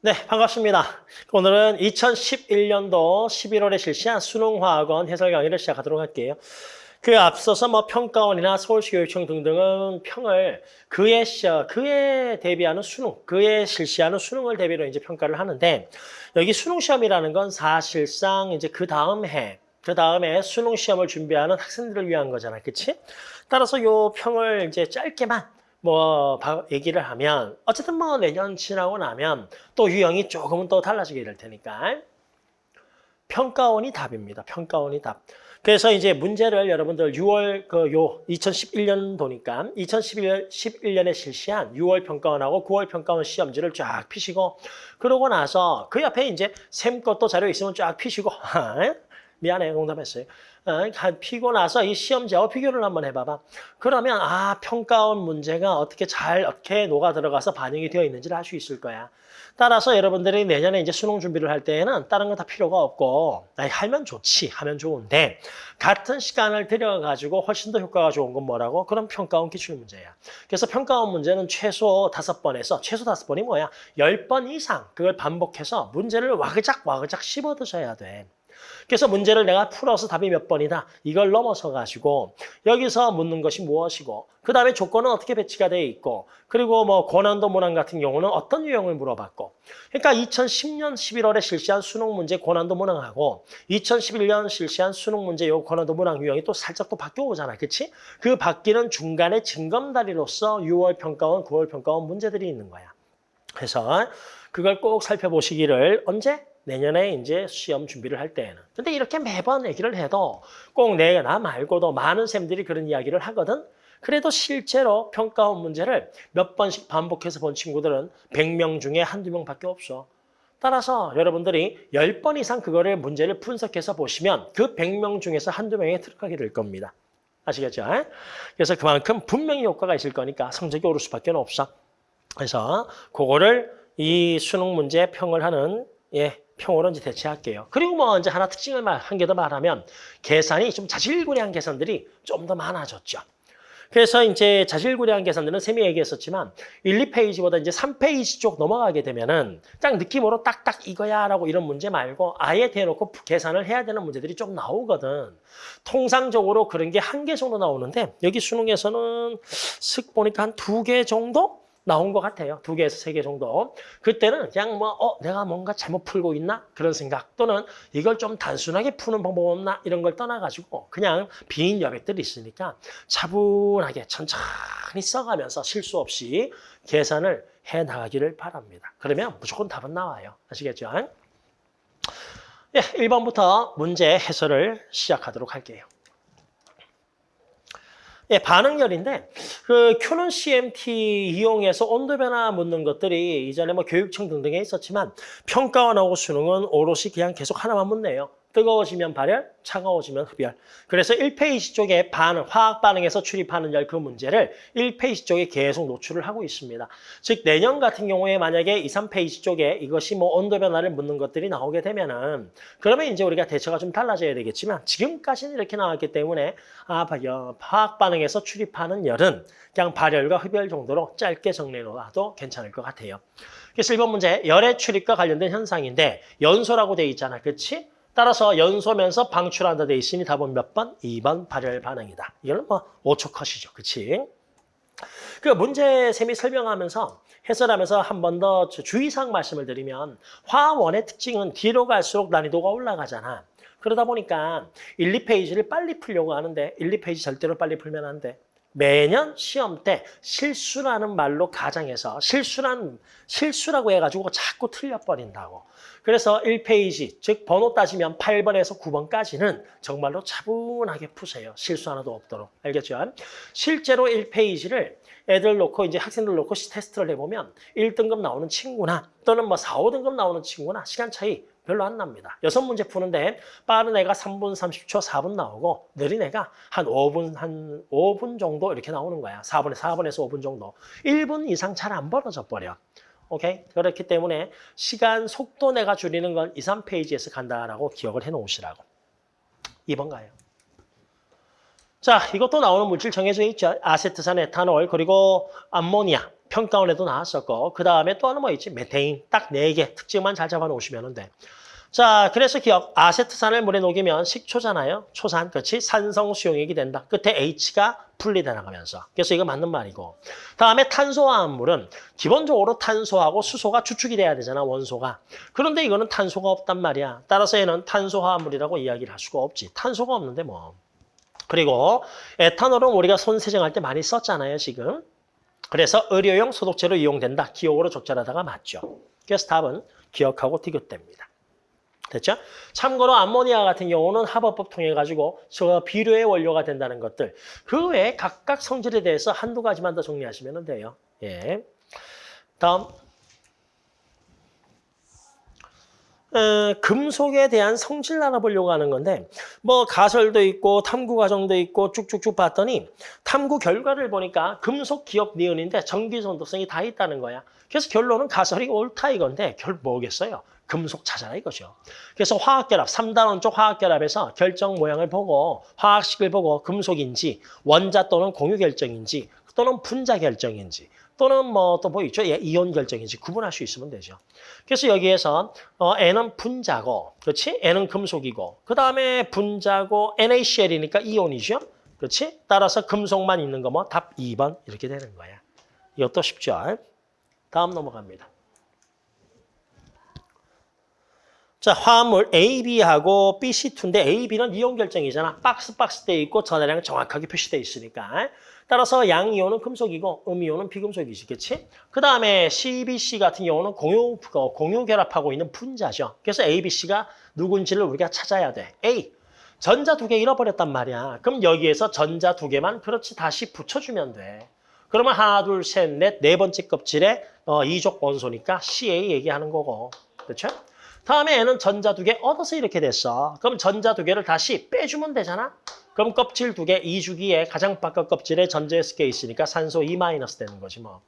네, 반갑습니다. 오늘은 2011년도 11월에 실시한 수능화학원 해설 강의를 시작하도록 할게요. 그 앞서서 뭐 평가원이나 서울시 교육청 등등은 평을 그에 그에 대비하는 수능, 그에 실시하는 수능을 대비로 이제 평가를 하는데 여기 수능 시험이라는 건 사실상 이제 그 다음 해, 그 다음에 수능 시험을 준비하는 학생들을 위한 거잖아, 그렇지? 따라서 요 평을 이제 짧게만 뭐 얘기를 하면 어쨌든 뭐 내년 지나고 나면 또 유형이 조금은 또 달라지게 될 테니까 평가원이 답입니다. 평가원이 답. 그래서 이제 문제를 여러분들 6월 그 요 2011년도니까 2011년 11년에 실시한 6월 평가원하고 9월 평가원 시험지를 쫙 피시고 그러고 나서 그 옆에 이제 샘 것도 자료 있으면 쫙 피시고 미안해 농담했어요. 어, 피고 나서 이 시험지하고 비교를 한번 해봐봐. 그러면 아 평가원 문제가 어떻게 잘 어떻게 녹아 들어가서 반영이 되어 있는지를 알 수 있을 거야. 따라서 여러분들이 내년에 이제 수능 준비를 할 때에는 다른 거다 필요가 없고 아니, 하면 좋지 하면 좋은데 같은 시간을 들여가지고 훨씬 더 효과가 좋은 건 뭐라고? 그럼 평가원 기출 문제야. 그래서 평가원 문제는 최소 다섯 번에서 최소 다섯 번이 뭐야? 열 번 이상 그걸 반복해서 문제를 와그작 와그작 씹어 드셔야 돼. 그래서 문제를 내가 풀어서 답이 몇 번이다. 이걸 넘어서 가지고 여기서 묻는 것이 무엇이고 그 다음에 조건은 어떻게 배치가 되어 있고 그리고 뭐 고난도 문항 같은 경우는 어떤 유형을 물어봤고 그러니까 2010년 11월에 실시한 수능 문제 고난도 문항하고 2011년 실시한 수능 문제 요 고난도 문항 유형이 또 살짝 또 바뀌어 오잖아. 그렇지? 그 바뀌는 중간에 증검다리로서 6월 평가원, 9월 평가원 문제들이 있는 거야. 그래서 그걸 꼭 살펴보시기를 언제? 내년에 이제 시험 준비를 할 때에는. 근데 이렇게 매번 얘기를 해도 꼭 내가 나 말고도 많은 쌤들이 그런 이야기를 하거든. 그래도 실제로 평가원 문제를 몇 번씩 반복해서 본 친구들은 100명 중에 한두 명밖에 없어. 따라서 여러분들이 10번 이상 그거를 문제를 분석해서 보시면 그 100명 중에서 한두 명에 들어가게 될 겁니다. 아시겠죠? 그래서 그만큼 분명히 효과가 있을 거니까 성적이 오를 수밖에 없어. 그래서 그거를 이 수능 문제 평을 하는 예, 평으로 이제 대체할게요. 그리고 뭐 이제 하나 특징을 한 개 더 말하면 계산이 좀 자질구레한 계산들이 좀 더 많아졌죠. 그래서 이제 자질구레한 계산들은 쌤이 얘기했었지만 1, 2페이지보다 이제 3페이지 쪽 넘어가게 되면은 딱 느낌으로 딱딱 이거야 라고 이런 문제 말고 아예 대놓고 계산을 해야 되는 문제들이 좀 나오거든. 통상적으로 그런 게 한 개 정도 나오는데 여기 수능에서는 슥 보니까 한 두 개 정도 나온 것 같아요. 두 개에서 세 개 정도. 그때는 그냥 뭐, 어, 내가 뭔가 잘못 풀고 있나? 그런 생각 또는 이걸 좀 단순하게 푸는 방법 없나? 이런 걸 떠나가지고 그냥 빈 여백들이 있으니까 차분하게 천천히 써가면서 실수 없이 계산을 해 나가기를 바랍니다. 그러면 무조건 답은 나와요. 아시겠죠? 예, 1번부터 문제 해설을 시작하도록 할게요. 예, 반응열인데 그 큐는 CMT 이용해서 온도 변화 묻는 것들이 이전에 뭐 교육청 등등에 있었지만 평가원 하고 수능은 오롯이 그냥 계속 하나만 묻네요. 뜨거워지면 발열, 차가워지면 흡열. 그래서 1페이지 쪽에 반응, 화학 반응에서 출입하는 열 그 문제를 1페이지 쪽에 계속 노출을 하고 있습니다. 즉 내년 같은 경우에 만약에 2, 3페이지 쪽에 이것이 뭐 온도 변화를 묻는 것들이 나오게 되면은 그러면 이제 우리가 대처가 좀 달라져야 되겠지만 지금까지는 이렇게 나왔기 때문에 아, 화학 반응에서 출입하는 열은 그냥 발열과 흡열 정도로 짧게 정리해 놓아도 괜찮을 것 같아요. 그래서 1번 문제 열의 출입과 관련된 현상인데 연소라고 돼 있잖아. 그렇지? 따라서 연소면서 방출한다 돼 있으니 답은 몇 번? 2번 발열 반응이다. 이거는 뭐 5초 컷이죠. 그치? 그 문제 셈이 설명하면서 해설하면서 한 번 더 주의사항 말씀을 드리면 화원의 특징은 뒤로 갈수록 난이도가 올라가잖아. 그러다 보니까 1, 2페이지를 빨리 풀려고 하는데 1, 2페이지 절대로 빨리 풀면 안 돼. 매년 시험 때 실수라는 말로 가정해서 실수란 실수라고 해가지고 자꾸 틀려버린다고. 그래서 1페이지, 즉 번호 따지면 8번에서 9번까지는 정말로 차분하게 푸세요. 실수 하나도 없도록. 알겠죠? 실제로 1페이지를 애들 놓고 이제 학생들 놓고 테스트를 해보면 1등급 나오는 친구나 또는 뭐 4, 5등급 나오는 친구나 시간 차이 별로 안 납니다. 여섯 문제 푸는데 빠른 애가 3분 30초, 4분 나오고 느린 애가 한 5분, 한 5분 정도 이렇게 나오는 거야. 4분에 4분에서 5분 정도. 1분 이상 잘 안 벌어져 버려. 오케이? 그렇기 때문에 시간 속도 내가 줄이는 건 2, 3페이지에서 간다라고 기억을 해 놓으시라고. 2번 가요. 자, 이것도 나오는 물질 정해져 있죠. 아세트산, 에탄올, 그리고 암모니아. 평가원에도 나왔었고 그 다음에 또 하나 뭐 있지? 메테인 딱 네 개 특징만 잘 잡아놓으시면 돼. 자, 그래서 기억 아세트산을 물에 녹이면 식초잖아요. 초산, 그렇지? 산성 수용액이 된다. 끝에 H가 분리돼 나가면서. 그래서 이거 맞는 말이고. 다음에 탄소화합물은 기본적으로 탄소하고 수소가 추축이 돼야 되잖아, 원소가. 그런데 이거는 탄소가 없단 말이야. 따라서 얘는 탄소화합물이라고 이야기를 할 수가 없지. 탄소가 없는데 뭐. 그리고 에탄올은 우리가 손 세정할 때 많이 썼잖아요, 지금. 그래서 의료용 소독제로 이용된다. 기억으로 적절하다가 맞죠. 그래서 답은 기억하고 디귿됩니다. 됐죠? 참고로 암모니아 같은 경우는 합법법 통해 가지고 저 비료의 원료가 된다는 것들 그 외에 각각 성질에 대해서 한두 가지만 더 정리하시면 돼요. 예. 다음 어, 금속에 대한 성질 알아보려고 하는 건데 뭐 가설도 있고 탐구 과정도 있고 쭉쭉쭉 봤더니 탐구 결과를 보니까 금속 기억 니은인데 전기 전도성이 다 있다는 거야. 그래서 결론은 가설이 옳다 이건데 결 뭐겠어요? 금속 찾아라 이거죠. 그래서 화학결합, 3단원 쪽 화학결합에서 결정 모양을 보고 화학식을 보고 금속인지 원자 또는 공유 결정인지 또는 분자 결정인지 또는 뭐 또 뭐 있죠? 예, 이온 결정인지 구분할 수 있으면 되죠. 그래서 여기에서 어, N은 분자고, 그렇지? N은 금속이고, 그 다음에 분자고 NaCl이니까 이온이죠. 그렇지? 따라서 금속만 있는 거 뭐 답 2번 이렇게 되는 거야. 이것도 쉽죠? 다음 넘어갑니다. 자, 화합물 AB하고 BC2인데 AB는 이온 결정이잖아. 박스 박스 돼 있고 전하량 정확하게 표시돼 있으니까. 따라서 양이온은 금속이고 음이온은 비금속이지, 그렇지? 그 다음에 CBC 같은 경우는 공유, 어, 공유 결합하고 있는 분자죠. 그래서 ABC가 누군지를 우리가 찾아야 돼. A, 전자 두 개 잃어버렸단 말이야. 그럼 여기에서 전자 두 개만 그렇지 다시 붙여주면 돼. 그러면 하나, 둘, 셋, 넷, 네 번째 껍질에 어, 이족 원소니까 CA 얘기하는 거고. 그렇죠? 다음에 얘는 전자 두 개 얻어서 이렇게 됐어. 그럼 전자 두 개를 다시 빼주면 되잖아. 그럼 껍질 두 개, 2주기에 가장 바깥 껍질에 전자 S개 있으니까 산소 2 마이너스 되는 거지 뭐.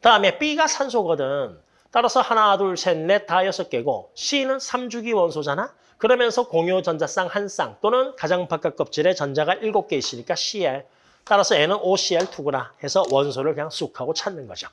다음에 B가 산소거든. 따라서 하나, 둘, 셋, 넷, 다 여섯 개고 C는 3주기 원소잖아. 그러면서 공유 전자쌍 한 쌍 또는 가장 바깥 껍질에 전자가 일곱 개 있으니까 Cl. 따라서 N은 OCl2구나 해서 원소를 그냥 쑥 하고 찾는 거죠.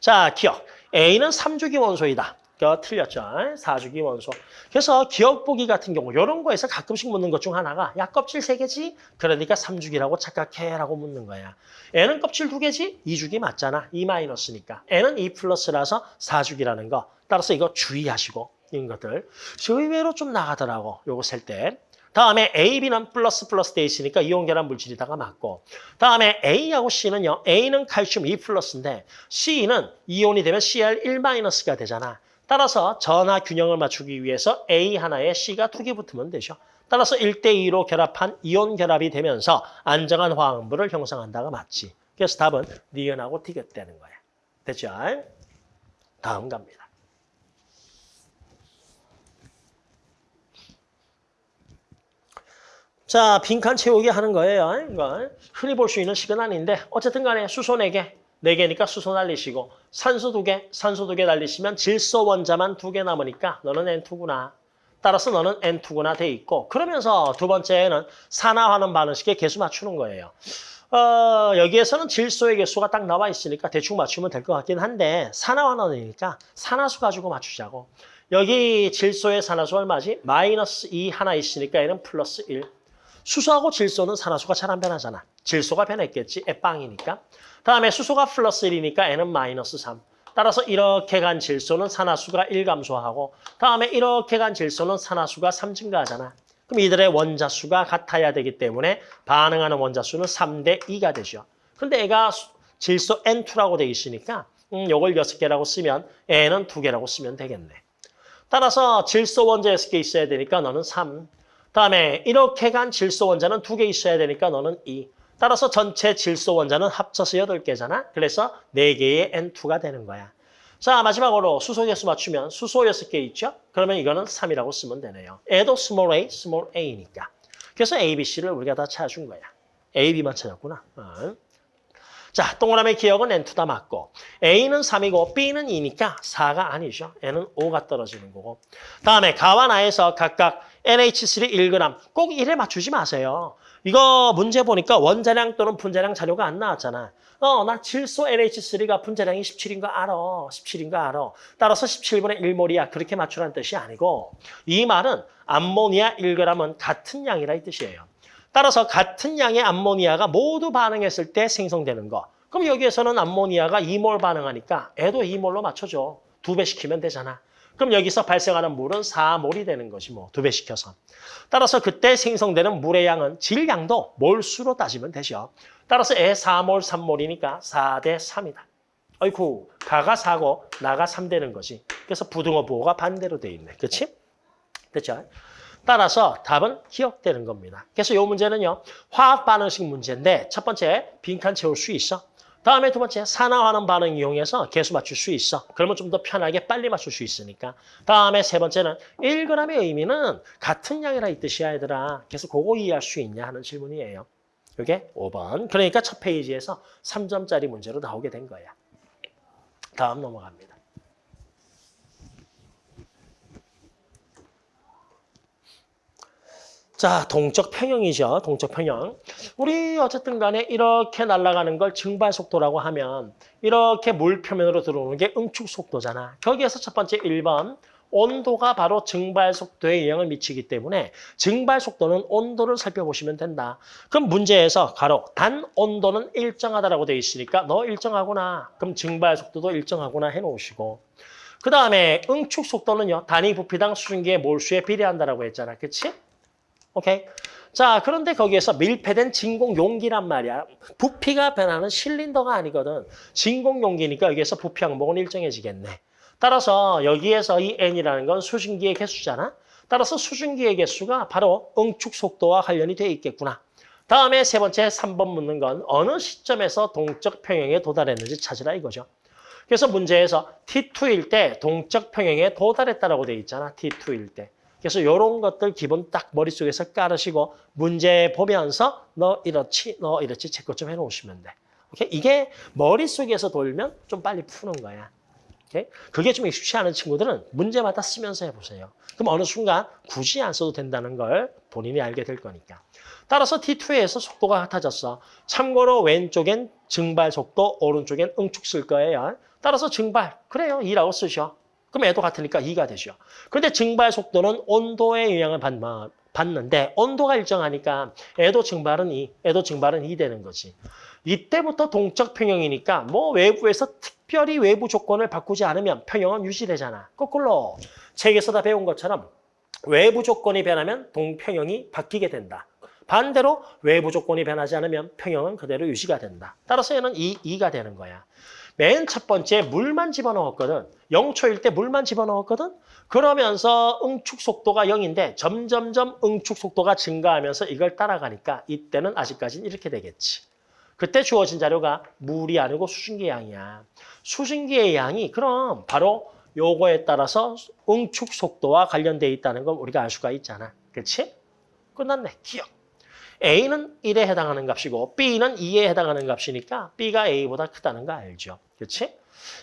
자, 기억. A는 3주기 원소이다. 그 틀렸죠. 4주기 원소. 그래서 기억 보기 같은 경우 이런 거에서 가끔씩 묻는 것 중 하나가 야 껍질 3개지? 그러니까 3주기라고 착각해라고 묻는 거야. N은 껍질 2개지? 2주기 맞잖아. 2 마이너스니까. N은 2 플러스라서 4주기라는 거. 따라서 이거 주의하시고 이런 것들. 의외로 좀 나가더라고. 요거 셀 때. 다음에 A, B는 플러스 플러스 돼 있으니까 이온 결합 물질이다가 맞고 다음에 A하고 C는요. A는 칼슘 2 플러스인데 C는 이온이 되면 Cl 1 마이너스가 되잖아. 따라서 전하 균형을 맞추기 위해서 A 하나에 C가 두 개 붙으면 되죠. 따라서 1대2로 결합한 이온 결합이 되면서 안정한 화학물을 형성한다가 맞지. 그래서 답은 니은하고 디귿되는 거야. 됐죠? 다음 갑니다. 자, 빈칸 채우기 하는 거예요. 이거 흔히 볼 수 있는 식은 아닌데 어쨌든 간에 수소 4개, 4개니까 수소 날리시고 산소 2개, 산소 2개 날리시면 질소 원자만 2개 남으니까 너는 N2구나. 따라서 너는 N2구나 돼 있고 그러면서 두 번째는 산화하는 반응식의 개수 맞추는 거예요. 어, 여기에서는 질소의 개수가 딱 나와 있으니까 대충 맞추면 될 것 같긴 한데 산화환원이니까 산화수 가지고 맞추자고. 여기 질소의 산화수 얼마지? 마이너스 2 하나 있으니까 얘는 플러스 1. 수소하고 질소는 산화수가 잘 안 변하잖아. 질소가 변했겠지. 애빵이니까. 다음에 수소가 플러스 1이니까 N은 마이너스 3. 따라서 이렇게 간 질소는 산화수가 1 감소하고 다음에 이렇게 간 질소는 산화수가 3 증가하잖아. 그럼 이들의 원자수가 같아야 되기 때문에 반응하는 원자수는 3대 2가 되죠. 근데 애가 질소 N2라고 돼 있으니까 음, 요걸 6개라고 쓰면 N은 2개라고 쓰면 되겠네. 따라서 질소 원자 6개 있어야 되니까 너는 3. 다음에 이렇게 간 질소 원자는 2개 있어야 되니까 너는 2. 따라서 전체 질소 원자는 합쳐서 8개잖아. 그래서 4개의 N2가 되는 거야. 자, 마지막으로 수소 개수 맞추면 수소 6개 있죠? 그러면 이거는 3이라고 쓰면 되네요. 애도 small a, small a니까. 그래서 A, B, C를 우리가 다 찾아준 거야. A, B만 찾았구나. 어. 자, 동그라미 기억은 N2 다 맞고 A는 3이고 B는 2니까 4가 아니죠. N은 5가 떨어지는 거고. 다음에 가와 나에서 각각 NH3 1g 꼭 1에 맞추지 마세요. 이거 문제 보니까 원자량 또는 분자량 자료가 안 나왔잖아. 어, 나 질소 NH3가 분자량이 17인 거 알아. 17인 거 알아. 따라서 17분의 1몰이야. 그렇게 맞추라는 뜻이 아니고 이 말은 암모니아 1g은 같은 양이라 이 뜻이에요. 따라서 같은 양의 암모니아가 모두 반응했을 때 생성되는 거. 그럼 여기에서는 암모니아가 2몰 반응하니까 애도 2몰로 맞춰줘. 두 배 시키면 되잖아. 그럼 여기서 발생하는 물은 4몰이 되는 것이 뭐 두 배 시켜서. 따라서 그때 생성되는 물의 양은 질량도 몰수로 따지면 되죠. 따라서 애 4몰, 3몰이니까 4대 3이다. 어이쿠, 가가 4고 나가 3 되는 거지. 그래서 부등호 부호가 반대로 돼 있네. 그렇지? 됐죠? 따라서 답은 기억되는 겁니다. 그래서 이 문제는요. 화학 반응식 문제인데 첫 번째 빈칸 채울 수 있어. 다음에 두 번째 산화하는 반응 이용해서 개수 맞출 수 있어. 그러면 좀 더 편하게 빨리 맞출 수 있으니까. 다음에 세 번째는 1g의 의미는 같은 양이라 이 뜻이야 얘들아. 그래서 그거 이해할 수 있냐 하는 질문이에요. 이게 5번. 그러니까 첫 페이지에서 3점짜리 문제로 나오게 된 거야. 다음 넘어갑니다. 자, 동적 평형이죠. 동적 평형. 우리 어쨌든 간에 이렇게 날아가는 걸 증발 속도라고 하면 이렇게 물 표면으로 들어오는 게 응축 속도잖아. 거기에서 첫 번째 1번 온도가 바로 증발 속도에 영향을 미치기 때문에 증발 속도는 온도를 살펴보시면 된다. 그럼 문제에서 가로 단 온도는 일정하다라고 되어 있으니까 너 일정하구나. 그럼 증발 속도도 일정하구나 해놓으시고 그 다음에 응축 속도는요. 단위 부피당 수증기의 몰수에 비례한다라고 했잖아. 그치? 오케이. 자, 그런데 거기에서 밀폐된 진공 용기란 말이야. 부피가 변하는 실린더가 아니거든. 진공 용기니까 여기에서 부피 항목은 일정해지겠네. 따라서 여기에서 이 n이라는 건 수증기의 개수잖아. 따라서 수증기의 개수가 바로 응축 속도와 관련이 돼 있겠구나. 다음에 세 번째 3번 묻는 건 어느 시점에서 동적 평형에 도달했는지 찾으라 이거죠. 그래서 문제에서 T2일 때 동적 평형에 도달했다라고 돼 있잖아. T2일 때. 그래서 이런 것들 기본 딱 머릿속에서 깔으시고 문제 보면서 너 이렇지, 너 이렇지 체크 좀 해놓으시면 돼. 오케이? 이게 머릿속에서 돌면 좀 빨리 푸는 거야. 오케이? 그게 좀 익숙치 않은 친구들은 문제마다 쓰면서 해보세요. 그럼 어느 순간 굳이 안 써도 된다는 걸 본인이 알게 될 거니까. 따라서 T2에서 속도가 같아졌어. 참고로 왼쪽엔 증발 속도, 오른쪽엔 응축 쓸 거예요. 따라서 증발, 그래요. 2라고 쓰셔. 그럼 애도 같으니까 2가 되죠. 그런데 증발 속도는 온도의 영향을 받는데 온도가 일정하니까 애도 증발은 2, 애도 증발은 2 되는 거지. 이때부터 동적 평형이니까 뭐 외부에서 특별히 외부 조건을 바꾸지 않으면 평형은 유지되잖아. 거꾸로 책에서 다 배운 것처럼 외부 조건이 변하면 동평형이 바뀌게 된다. 반대로 외부 조건이 변하지 않으면 평형은 그대로 유지가 된다. 따라서 얘는 2, 2가 되는 거야. 맨 첫 번째 물만 집어넣었거든. 0초일 때 물만 집어넣었거든. 그러면서 응축 속도가 0인데 점점점 응축 속도가 증가하면서 이걸 따라가니까 이때는 아직까지는 이렇게 되겠지. 그때 주어진 자료가 물이 아니고 수증기 양이야. 수증기의 양이 그럼 바로 요거에 따라서 응축 속도와 관련돼 있다는 건 우리가 알 수가 있잖아. 그렇지? 끝났네. 기억. A는 1에 해당하는 값이고 B는 2에 해당하는 값이니까 B가 A보다 크다는 거 알죠? 그렇지?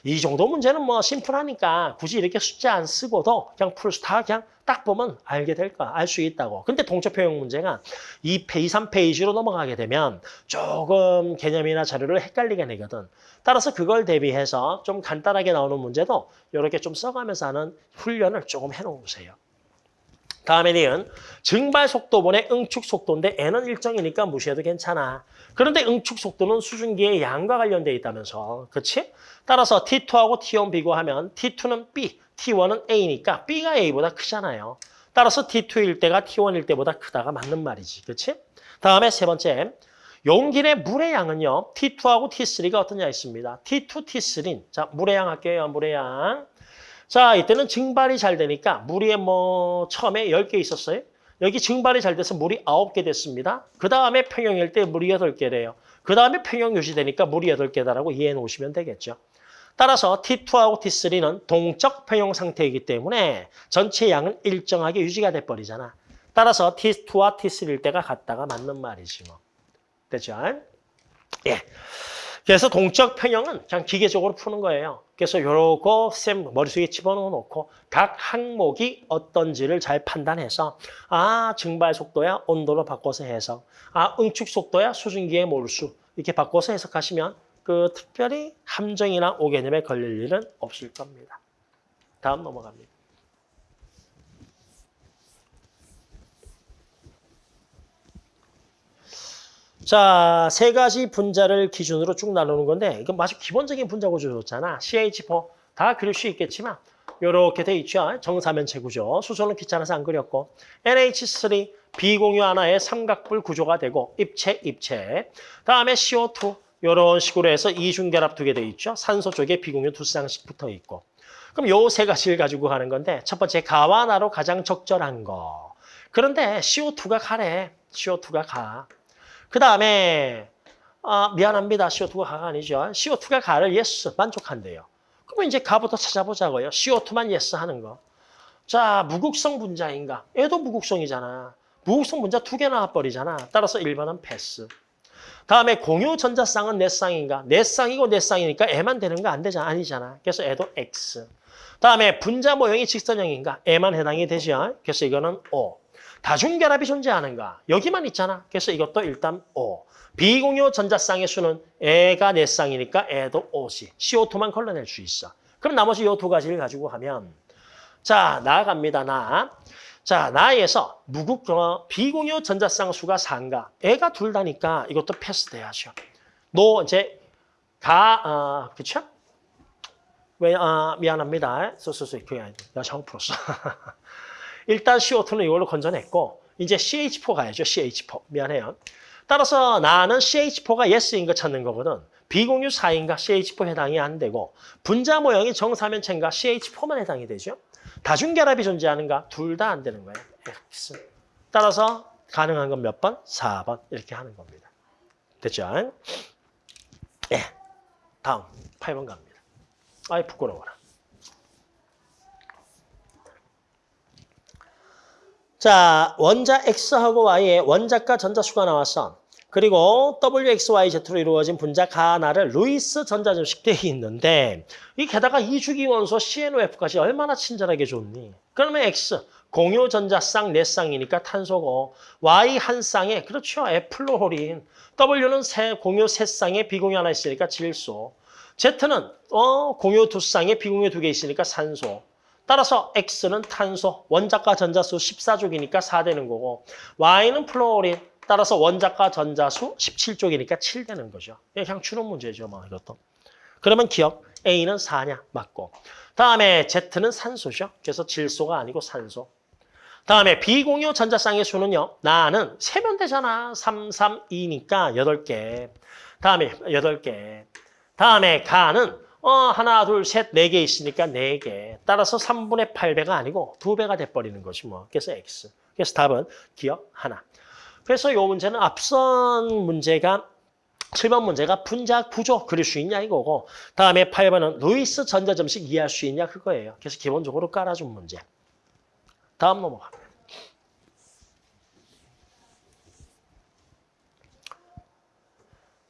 이 정도 문제는 뭐 심플하니까 굳이 이렇게 숫자 안 쓰고도 그냥 다 그냥 딱 보면 알게 될 거야. 알 수 있다고. 근데 동적표형 문제가 2페이지, 3페이지로 넘어가게 되면 조금 개념이나 자료를 헷갈리게 되거든. 따라서 그걸 대비해서 좀 간단하게 나오는 문제도 이렇게 좀 써가면서 하는 훈련을 조금 해놓으세요. 다음에 니은 증발 속도분의 응축 속도인데 n은 일정이니까 무시해도 괜찮아. 그런데 응축 속도는 수증기의 양과 관련돼 있다면서. 그렇지? 따라서 T2하고 T1 비교하면 T2는 B, T1은 A니까 B가 A보다 크잖아요. 따라서 T2일 때가 T1일 때보다 크다가 맞는 말이지. 그렇지? 다음에 세 번째. 용기 내 물의 양은요. T2하고 T3가 어떠냐 있습니다. T2, T3. 자, 물의 양 할게요. 물의 양. 자, 이때는 증발이 잘 되니까 물이 뭐 처음에 10개 있었어요. 여기 증발이 잘 돼서 물이 9개 됐습니다. 그 다음에 평형일 때 물이 8개래요. 그 다음에 평형 유지되니까 물이 8개다라고 이해해 놓으시면 되겠죠. 따라서 T2하고 T3는 동적 평형 상태이기 때문에 전체 양은 일정하게 유지가 돼버리잖아. 따라서 T2와 T3일 때가 같다가 맞는 말이지 뭐. 됐죠? 예. 그래서 동적 평형은 그냥 기계적으로 푸는 거예요. 그래서 요거 쌤 머릿속에 집어넣어 놓고 각 항목이 어떤지를 잘 판단해서 아 증발 속도야 온도로 바꿔서 해석 아 응축 속도야 수증기의 몰수 이렇게 바꿔서 해석하시면 그 특별히 함정이나 오개념에 걸릴 일은 없을 겁니다. 다음 넘어갑니다. 자, 세 가지 분자를 기준으로 쭉 나누는 건데 이건 아주 기본적인 분자 구조였잖아. CH4 다 그릴 수 있겠지만 이렇게 돼 있죠. 정사면체 구조. 수소는 귀찮아서 안 그렸고 NH3 비공유 하나의 삼각불 구조가 되고 입체, 입체. 다음에 CO2 이런 식으로 해서 이중결합 두 개 돼 있죠. 산소 쪽에 비공유 두 쌍씩 붙어 있고. 그럼 요 세 가지를 가지고 가는 건데 첫 번째 가와 나로 가장 적절한 거. 그런데 CO2가 가래. CO2가 가. 그 다음에 아, 미안합니다. CO2가 가가 아니죠. CO2가 가를 yes 만족한대요. 그러면 이제 가부터 찾아보자고요. CO2만 yes 하는 거. 자, 무극성 분자인가? 얘도 무극성이잖아. 무극성 분자 두 개 나와버리잖아. 따라서 1번은 패스. 다음에 공유 전자쌍은 네 쌍인가? 네 쌍이고 네 쌍이니까 애만 되는 거 안 되잖아. 아니잖아. 그래서 애도 X. 다음에 분자 모형이 직선형인가? 얘만 해당이 되죠. 그래서 이거는 O. 다중결합이 존재하는가? 여기만 있잖아. 그래서 이것도 일단 O. 비공유 전자쌍의 수는 얘가 네 쌍이니까 얘도 O지. CO2만 걸러낼 수 있어. 그럼 나머지 이 두 가지를 가지고 하면 자, 나아갑니다. 나. 자, 나에서 무극 어, 비공유 전자쌍 수가 4인가? 얘가 둘 다니까 이것도 패스돼야죠. 노 이제 가 어, 그쵸? 왜 아, 미안합니다. 소소소 그게 아니고 내가 잘못 풀었어. 일단 CO2는 이걸로 건져냈고 이제 CH4 가야죠. CH4. 미안해요. 따라서 나는 CH4가 yes인 거 찾는 거거든. 비공유 4인가 CH4 해당이 안 되고 분자 모형이 정사면체인가 CH4만 해당이 되죠. 다중결합이 존재하는가? 둘 다 안 되는 거예요. X. 따라서 가능한 건 몇 번? 4번. 이렇게 하는 겁니다. 됐죠? 예. 다음 8번 갑니다. 아이 부끄러워라. 자, 원자 X하고 Y의 원자과 전자수가 나왔어. 그리고 WXYZ로 이루어진 분자 가나를 루이스 전자점식 되어 있는데 이 게다가 이주기 원소 CNOF까지 얼마나 친절하게 줬니? 그러면 X 공유 전자쌍 네 쌍이니까 탄소고 Y 한 쌍에 그렇죠 F플로린 W는 세, 공유 세 쌍에 비공유 하나 있으니까 질소 Z는 어, 공유 두 쌍에 비공유 두 개 있으니까 산소 따라서 X는 탄소 원자과 전자수 14족이니까 4 되는 거고 Y는 플로린 따라서 원자과 전자수 17쪽이니까 7 되는 거죠. 그냥 추론 문제죠, 뭐 이것도. 그러면 기억, A는 4냐? 맞고. 다음에 Z는 산소죠. 그래서 질소가 아니고 산소. 다음에 비공유 전자쌍의 수는요. 나는 세면 되잖아. 3, 3, 2니까 8개. 다음에 8개. 다음에 가는 어 하나, 둘, 셋, 네 개 있으니까 네 개. 따라서 3분의 8배가 아니고 2배가 돼버리는 거지 뭐. 그래서 X. 그래서 답은 기억 하나. 그래서 이 문제는 앞선 문제가 7번 문제가 분자 구조 그릴 수 있냐 이거고 다음에 8번은 루이스 전자점식 이해할 수 있냐 그거예요. 그래서 기본적으로 깔아준 문제. 다음 넘어갑니다.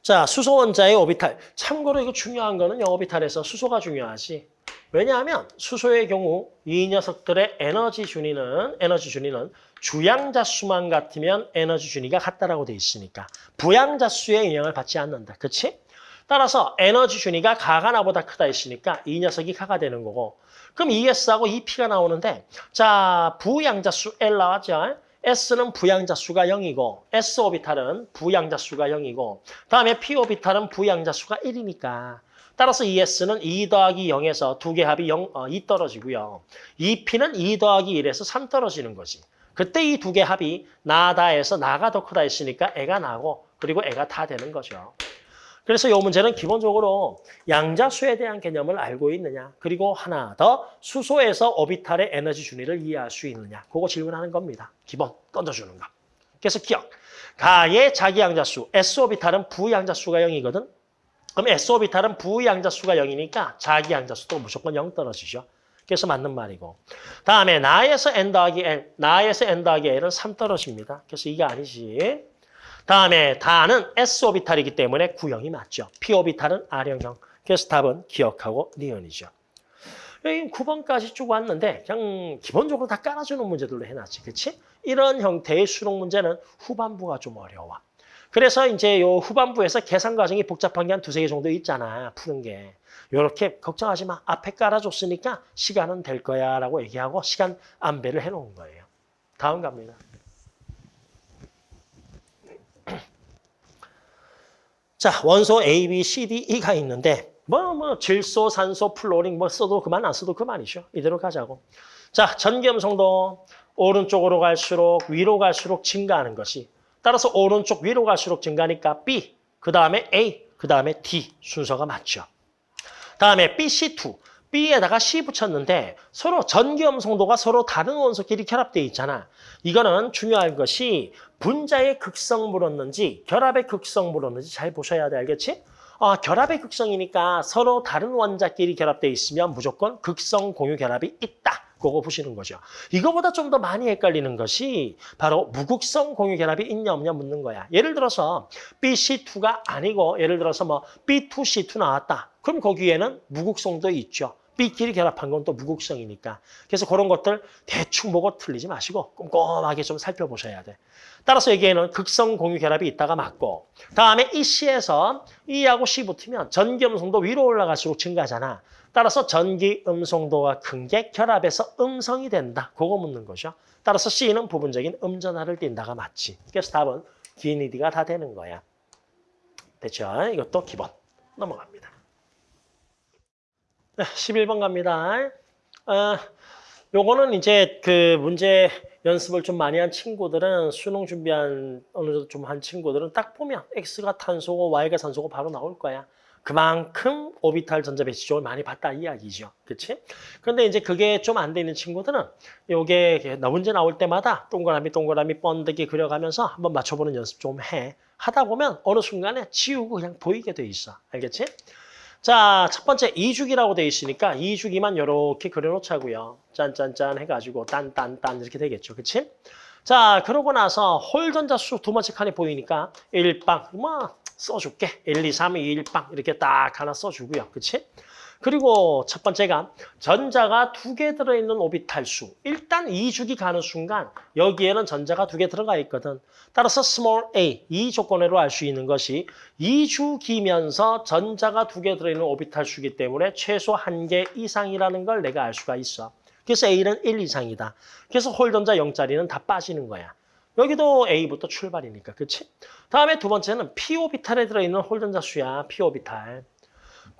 자, 수소 원자의 오비탈. 참고로 이거 중요한 거는 오비탈에서 수소가 중요하지. 왜냐하면 수소의 경우 이 녀석들의 에너지 준위는 에너지 준위는 주양자 수만 같으면 에너지 준위가 같다라고 돼 있으니까 부양자 수의 영향을 받지 않는다. 그렇지? 따라서 에너지 준위가 가가 나보다 크다 했으니까 이 녀석이 가가 되는 거고 그럼 ES하고 EP가 나오는데 자 부양자 수 L 나왔죠? S는 부양자 수가 0이고 S 오비탈은 부양자 수가 0이고 다음에 P 오비탈은 부양자 수가 1이니까 따라서 ES는 2 더하기 0에서 두 개 합이 0, 어, 2 떨어지고요. EP는 2 더하기 1에서 3 떨어지는 거지. 그때 이 두 개 합이 나다에서 나가 더 크다 했으니까 애가 나고 그리고 애가 다 되는 거죠. 그래서 이 문제는 기본적으로 양자수에 대한 개념을 알고 있느냐 그리고 하나 더 수소에서 오비탈의 에너지 준위를 이해할 수 있느냐 그거 질문하는 겁니다. 기본 던져주는 거. 그래서 기억. 가의 자기 양자수 S 오비탈은 부양자수가 0이거든. 그럼 S 오비탈은 부양자수가 0이니까 자기 양자수도 무조건 0 떨어지죠. 그래서 맞는 말이고. 다음에 나에서 n 더하기 l, 나에서 n 더하기 l은 3 떨어집니다. 그래서 이게 아니지. 다음에 다는 s 오비탈이기 때문에 구형이 맞죠. p 오비탈은 R형형. 그래서 답은 기억하고 니은이죠. 여기 9번까지 쭉 왔는데 그냥 기본적으로 다 깔아주는 문제들로 해놨지. 그렇지? 이런 형태의 수능 문제는 후반부가 좀 어려워. 그래서 이제 요 후반부에서 계산 과정이 복잡한 게 한 두세 개 정도 있잖아. 푸는 게. 요렇게 걱정하지 마. 앞에 깔아줬으니까 시간은 될 거야 라고 얘기하고 시간 안배를 해놓은 거예요. 다음 갑니다. 자, 원소 A, B, C, D, E가 있는데 뭐, 뭐 질소, 산소, 플루오린 뭐 써도 그만 안 써도 그만이죠. 이대로 가자고. 자, 전기음성도 오른쪽으로 갈수록 위로 갈수록 증가하는 것이 따라서 오른쪽 위로 갈수록 증가하니까 B, 그 다음에 A, 그 다음에 D 순서가 맞죠. 다음에 BC2, B에다가 C 붙였는데 서로 전기음성도가 서로 다른 원소끼리 결합되어 있잖아. 이거는 중요한 것이 분자의 극성 물었는지 결합의 극성 물었는지 잘 보셔야 돼. 알겠지? 어, 결합의 극성이니까 서로 다른 원자끼리 결합되어 있으면 무조건 극성 공유 결합이 있다. 그거 보시는 거죠. 이거보다 좀 더 많이 헷갈리는 것이 바로 무극성 공유 결합이 있냐 없냐 묻는 거야. 예를 들어서 BC2가 아니고 예를 들어서 뭐 B2C2 나왔다. 그럼 거기에는 무극성도 있죠. B끼리 결합한 건 또 무극성이니까. 그래서 그런 것들 대충 보고 틀리지 마시고 꼼꼼하게 좀 살펴보셔야 돼. 따라서 여기에는 극성 공유 결합이 있다가 맞고 다음에 이 C에서 E하고 C 붙으면 전기 음성도 위로 올라갈수록 증가하잖아. 따라서 전기 음성도가 큰 게 결합해서 음성이 된다. 그거 묻는 거죠. 따라서 C는 부분적인 음전하를 띈다가 맞지. 그래서 답은 기니디가 다 되는 거야. 됐죠? 이것도 기본. 넘어갑니다. 네, 11번 갑니다. 아, 요거는 이제 그 문제 연습을 좀 많이 한 친구들은 수능 준비한 어느 정도 좀 한 친구들은 딱 보면 X가 탄소고 Y가 산소고 바로 나올 거야. 그만큼 오비탈 전자 배치적을 많이 봤다 이야기죠. 그렇지? 그런데 이제 그게 좀안 되는 친구들은 요게 문제 나올 때마다 동그라미 동그라미 번데기 그려가면서 한번 맞춰보는 연습 좀 해. 하다 보면 어느 순간에 지우고 그냥 보이게 돼 있어. 알겠지? 자, 첫 번째 이주기라고 돼 있으니까 이주기만 이렇게 그려놓자고요. 짠짠짠 해가지고 딴딴딴 이렇게 되겠죠. 그치? 자, 그러고 나서 홀전자 수 두 번째 칸에 보이니까 1빵, 뭐 써줄게. 1, 2, 3, 2, 1빵 이렇게 딱 하나 써주고요. 그치? 그리고 첫 번째가 전자가 두 개 들어있는 오비탈 수. 일단 이주기 가는 순간 여기에는 전자가 두 개 들어가 있거든. 따라서 small a, 이 조건으로 알 수 있는 것이 이주기면서 전자가 두 개 들어있는 오비탈 수기 때문에 최소 한 개 이상이라는 걸 내가 알 수가 있어. 그래서 A는 1 이상이다. 그래서 홀전자 0짜리는 다 빠지는 거야. 여기도 A부터 출발이니까, 그렇지? 다음에 두 번째는 P 오비탈에 들어있는 홀전자 수야, P 오비탈.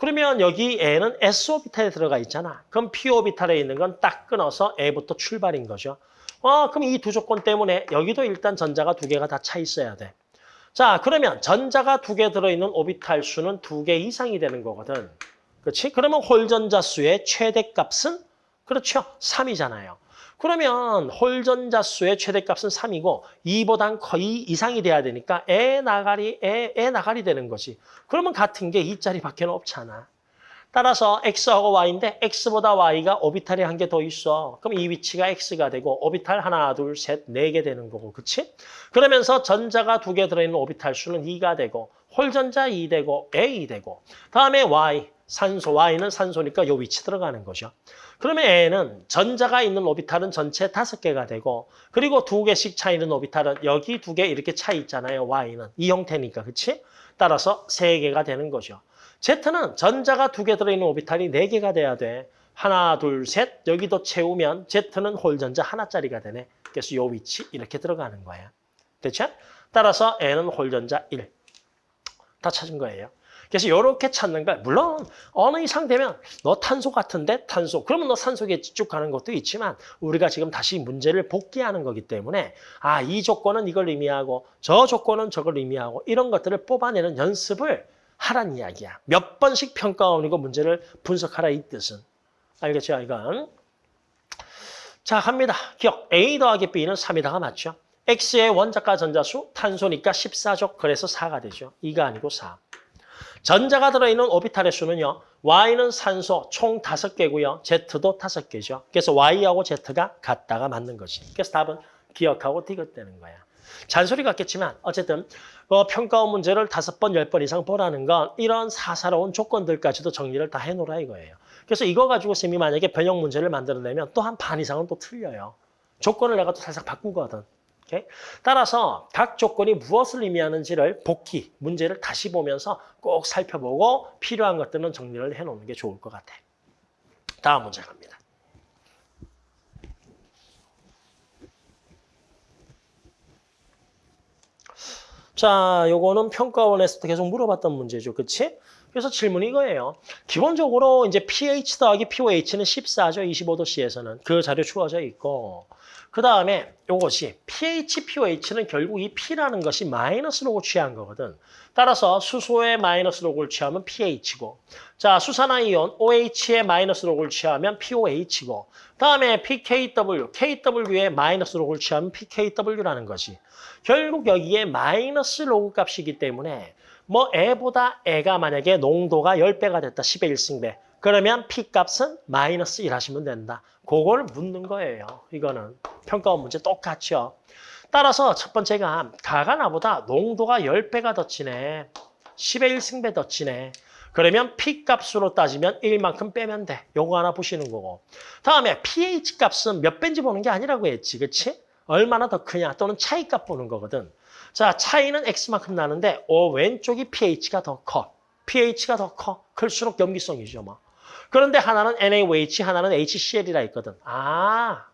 그러면 여기 N은 S 오비탈에 들어가 있잖아. 그럼 P 오비탈에 있는 건 딱 끊어서 A부터 출발인 거죠. 어, 그럼 이 두 조건 때문에 여기도 일단 전자가 두 개가 다 차 있어야 돼. 자, 그러면 전자가 두 개 들어있는 오비탈 수는 두 개 이상이 되는 거거든. 그렇지? 그러면 홀 전자 수의 최대값은 그렇죠. 3이잖아요. 그러면 홀전자 수의 최대값은 3이고 2보단 거의 이상이 돼야 되니까 에 나가리, 에, 에 나가리 되는 거지. 그러면 같은 게 2짜리밖에 없잖아. 따라서 X하고 Y인데 X보다 Y가 오비탈이 한 개 더 있어. 그럼 이 위치가 X가 되고 오비탈 하나, 둘, 셋, 네 개 되는 거고. 그치? 그러면서 전자가 두 개 들어있는 오비탈 수는 2가 되고 홀전자 2 되고 A 되고 다음에 Y, 산소, Y는 산소니까 요 위치 들어가는 거죠. 그러면 N은 전자가 있는 오비탈은 전체 다섯 개가 되고 그리고 두 개씩 차 있는 오비탈은 여기 두 개 이렇게 차 있잖아요. Y는. 이 형태니까. 그치? 따라서 세 개가 되는 거죠. Z는 전자가 두 개 들어있는 오비탈이 네 개가 돼야 돼. 하나, 둘, 셋. 여기도 채우면 Z는 홀전자 하나짜리가 되네. 그래서 요 위치 이렇게 들어가는 거야. 됐죠? 따라서 N은 홀전자 1. 다 찾은 거예요. 그래서 이렇게 찾는 걸 물론 어느 이상 되면 너 탄소 같은데 탄소 그러면 너 산소겠지 쭉 가는 것도 있지만 우리가 지금 다시 문제를 복귀하는 거기 때문에 아 이 조건은 이걸 의미하고 저 조건은 저걸 의미하고 이런 것들을 뽑아내는 연습을 하란 이야기야. 몇 번씩 평가원이고 문제를 분석하라 이 뜻은. 알겠죠 이건? 자 갑니다. 기억 A 더하기 B는 3이다가 맞죠? X의 원자가 전자수 탄소니까 14족 그래서 4가 되죠. 2가 아니고 4. 전자가 들어있는 오비탈의 수는요. Y는 산소 총 5개고요. Z도 5개죠. 그래서 Y하고 Z가 같다가 맞는 거지. 그래서 답은 기억하고 디귿되는 거야. 잔소리 같겠지만 어쨌든 어, 평가원 문제를 다섯 번, 열 번 이상 보라는 건 이런 사사로운 조건들까지도 정리를 다 해놓으라 이거예요. 그래서 이거 가지고 쌤이 만약에 변형 문제를 만들어내면 또 한 반 이상은 또 틀려요. 조건을 내가 또 살짝 바꾸거든. 오케이? 따라서 각 조건이 무엇을 의미하는지를 복귀, 문제를 다시 보면서 꼭 살펴보고 필요한 것들은 정리를 해놓는 게 좋을 것 같아. 다음 문제 갑니다. 자, 요거는 평가원에서도 계속 물어봤던 문제죠. 그치? 그래서 질문이 이거예요. 기본적으로 이제 pH 더하기 pOH는 14죠. 25도씨에서는. 그 자료 추가져 있고. 그 다음에 요것이 pH, pOH는 결국 이 p라는 것이 마이너스 로고 취한 거거든. 따라서 수소의 마이너스 로고를 취하면 pH고 자 수산화이온 OH의 마이너스 로고를 취하면 pOH고 다음에 pKW, KW의 마이너스 로고를 취하면 pKW라는 것이 결국 여기에 마이너스 로그 값이기 때문에 뭐 애보다 애가 만약에 농도가 10배가 됐다. 10의 1승배. 그러면 P값은 마이너스 1 하시면 된다. 그걸 묻는 거예요. 이거는 평가원 문제 똑같죠. 따라서 첫 번째가 가가 나보다 농도가 10배가 더 치네. 10의 1승배 더 치네. 그러면 P값으로 따지면 1만큼 빼면 돼. 요거 하나 보시는 거고. 다음에 pH 값은 몇 배인지 보는 게 아니라고 했지. 그치? 얼마나 더 크냐 또는 차이값 보는 거거든. 자, 차이는 X만큼 나는데 어, 왼쪽이 pH가 더 커. pH가 더 커. 클수록 염기성이죠. 뭐. 그런데 하나는 NaOH, 하나는 HCl이라 있거든. 아,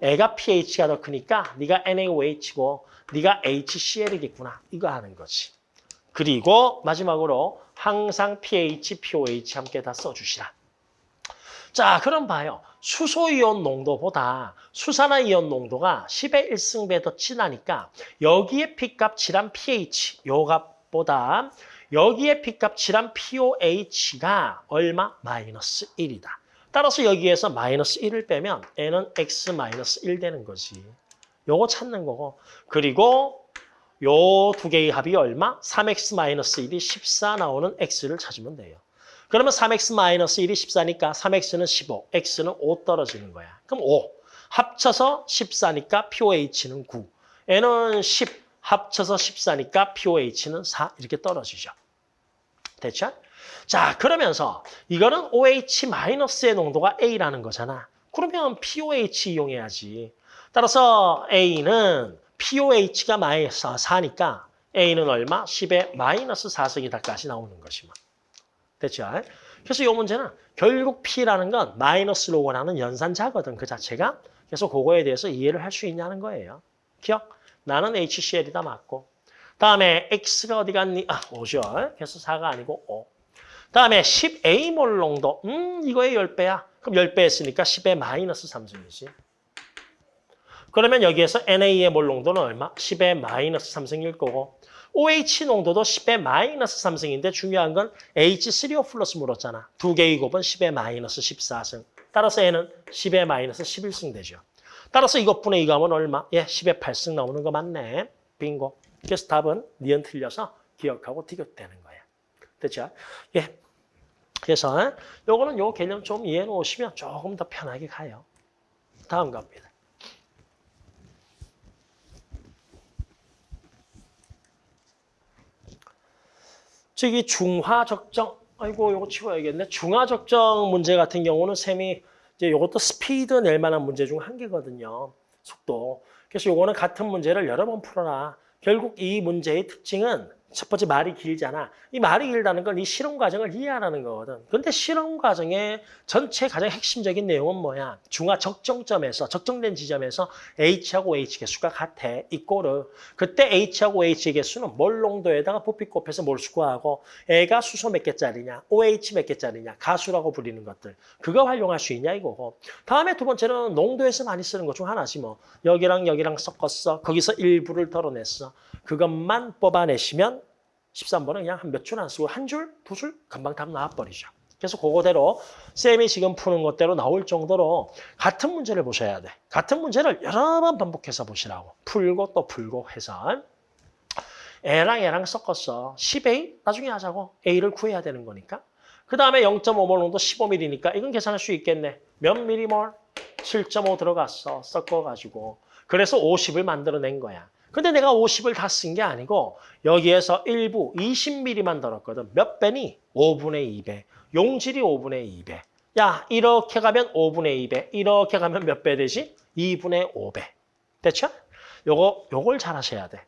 애가 pH가 더 크니까 네가 NaOH고 네가 HCl이겠구나. 이거 하는 거지. 그리고 마지막으로 항상 pH, pOH 함께 다 써주시라. 자, 그럼 봐요. 수소이온 농도보다 수산화이온 농도가 10의 1승배 더 진하니까 여기에 P값 칠한 pH, 요 값보다 여기에 P값 칠한 pOH가 얼마? 마이너스 1이다. 따라서 여기에서 마이너스 1을 빼면 N은 X 마이너스 1 되는 거지. 요거 찾는 거고. 그리고 요 두 개의 합이 얼마? 3X 마이너스 1이 14 나오는 X를 찾으면 돼요. 그러면 3x 마이너스 1이 14니까 3x는 15, x는 5 떨어지는 거야. 그럼 5. 합쳐서 14니까 POH는 9. n은 10, 합쳐서 14니까 POH는 4 이렇게 떨어지죠. 됐죠? 자, 그러면서 이거는 OH-의 농도가 A라는 거잖아. 그러면 POH 이용해야지. 따라서 A는 POH가 마이너스 4니까 A는 얼마? 10의 마이너스 4승이다까지 나오는 것이면. 됐죠? 그래서 이 문제는 결국 P라는 건 마이너스 로고라는 연산자거든, 그 자체가. 그래서 그거에 대해서 이해를 할 수 있냐는 거예요. 기억? 나는 HCl이다 맞고. 다음에 X가 어디 갔니? 아, 5죠. 그래서 4가 아니고 5. 다음에 10A몰 농도. 음, 이거의 10배야. 그럼 10배 했으니까 10의 마이너스 3승이지. 그러면 여기에서 NA의 몰 농도는 얼마? 10의 마이너스 3승일 거고. OH 농도도 10의 마이너스 3승인데 중요한 건 H3O 플러스 물었잖아. 두 개의 곱은 10의 마이너스 14승. 따라서 얘는 10의 마이너스 11승 되죠. 따라서 이것분의 이거 하면 얼마? 예, 10의 8승 나오는 거 맞네. 빙고. 그래서 답은 니은 틀려서 기억하고 티격되는 거야. 됐죠? 예. 그래서 요거는 요 개념 좀 이해해 놓으시면 조금 더 편하게 가요. 다음 갑니다. 저기 중화적정, 아이고 요거 치워야겠네. 중화적정 문제 같은 경우는 셈이 이제 요것도 스피드 낼 만한 문제 중 한 개거든요. 속도. 그래서 요거는 같은 문제를 여러 번 풀어라. 결국 이 문제의 특징은 첫 번째 말이 길잖아. 이 말이 길다는 건 이 실험 과정을 이해하라는 거거든. 근데 실험 과정의 전체 가장 핵심적인 내용은 뭐야? 중화 적정점에서 적정된 지점에서 H하고 H 개수가 같아. 이꼬르. 그때 H하고 H 개수는 몰 농도에다가 부피 곱해서 몰수 구하고 애가 수소 몇 개짜리냐, OH 몇 개짜리냐, 가수라고 부리는 것들. 그거 활용할 수 있냐 이거고. 다음에 두 번째는 농도에서 많이 쓰는 것 중 하나지 뭐. 여기랑 여기랑 섞었어. 거기서 일부를 덜어냈어. 그것만 뽑아내시면 13번은 그냥 한 몇 줄 안 쓰고 한 줄, 두 줄 금방 답 나와버리죠. 그래서 그거대로 쌤이 지금 푸는 것대로 나올 정도로 같은 문제를 보셔야 돼. 같은 문제를 여러 번 반복해서 보시라고. 풀고 또 풀고 해서 A랑 A랑 섞었어. 10A 나중에 하자고. A를 구해야 되는 거니까. 그 다음에 0.5몰 농도 15mm니까 이건 계산할 수 있겠네. 몇 미리몰? 7.5 들어갔어. 섞어가지고. 그래서 50을 만들어낸 거야. 근데 내가 50을 다 쓴 게 아니고 여기에서 일부 20mm만 들었거든. 몇 배니? 5분의 2배. 용질이 5분의 2배. 야, 이렇게 가면 5분의 2배. 이렇게 가면 몇 배 되지? 2분의 5배. 됐죠? 요거 요걸 잘 하셔야 돼.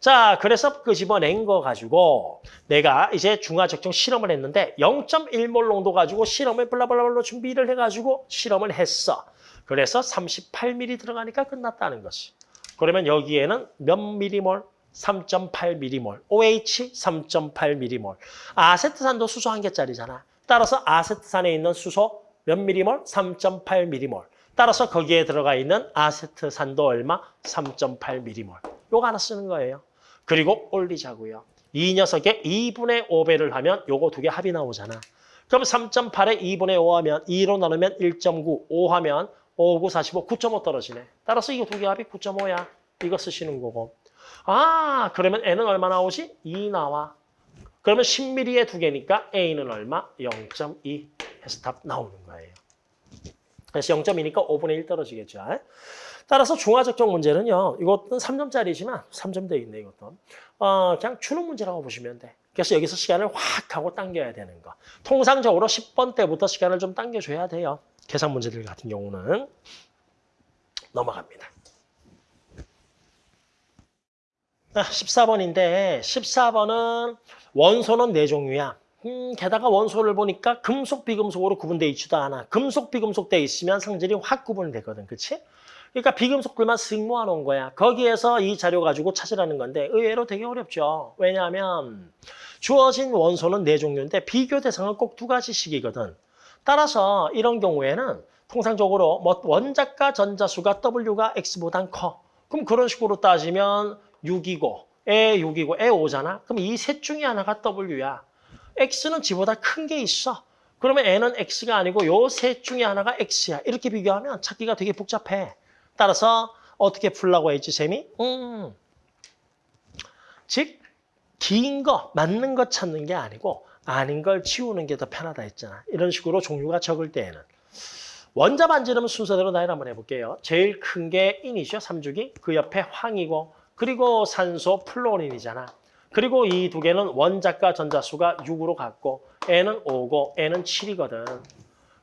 자, 그래서 끄집어낸 거 가지고 내가 이제 중화적정 실험을 했는데 0.1몰 농도 가지고 실험을 블라블라블로 준비를 해가지고 실험을 했어. 그래서 38ml 들어가니까 끝났다는 것이. 그러면 여기에는 몇 미리몰? 3.8ml. OH 3.8ml. 아세트산도 수소 한 개짜리잖아. 따라서 아세트산에 있는 수소 몇 미리몰? 3.8ml. 따라서 거기에 들어가 있는 아세트산도 얼마? 3.8ml. 요거 하나 쓰는 거예요. 그리고 올리자고요. 이 녀석의 2분의 5배를 하면 요거 두 개 합이 나오잖아. 그럼 3.8에 2분의 5 하면 2로 나누면 1.9, 5 하면 5, 9, 45, 9.5 떨어지네. 따라서 이거 두 개 합이 9.5야. 이거 쓰시는 거고. 아, 그러면 N은 얼마 나오지? 2 나와. 그러면 10mm에 두 개니까 A는 얼마? 0.2 해서 답 나오는 거예요. 그래서 0.2니까 5분의 1 떨어지겠죠. 따라서 중화적정 문제는요. 이것은 3점짜리지만 3점 돼 있네 이것도. 어, 그냥 추는 문제라고 보시면 돼. 그래서 여기서 시간을 확 하고 당겨야 되는 거. 통상적으로 10번 때부터 시간을 좀 당겨줘야 돼요. 계산 문제들 같은 경우는. 넘어갑니다. 아, 14번인데 14번은 원소는 네 종류야. 음, 게다가 원소를 보니까 금속, 비금속으로 구분돼 있지도 않아. 금속, 비금속 돼 있으면 성질이 확 구분이 되거든. 그치? 그러니까 비금속들만 쓱 모아놓은 거야. 거기에서 이 자료 가지고 찾으라는 건데 의외로 되게 어렵죠. 왜냐하면 주어진 원소는 네 종류인데 비교 대상은 꼭 두 가지씩이거든. 따라서 이런 경우에는 통상적으로 뭐 원자과 전자수가 W가 X보단 커. 그럼 그런 식으로 따지면 6이고 에 6이고 에 5잖아. 그럼 이 셋 중에 하나가 W야. X는 G보다 큰 게 있어. 그러면 N은 X가 아니고 요 셋 중에 하나가 X야. 이렇게 비교하면 찾기가 되게 복잡해. 따라서 어떻게 풀라고 했지, 쌤이? 음. 즉, 긴 거, 맞는 거 찾는 게 아니고 아닌 걸 치우는 게 더 편하다 했잖아. 이런 식으로 종류가 적을 때에는. 원자 반지름 순서대로 나열 한번 해볼게요. 제일 큰 게 인이죠, 삼주기. 그 옆에 황이고 그리고 산소 플로린이잖아. 그리고 이 두 개는 원자과 전자수가 6으로 갔고 N은 5고 N은 7이거든.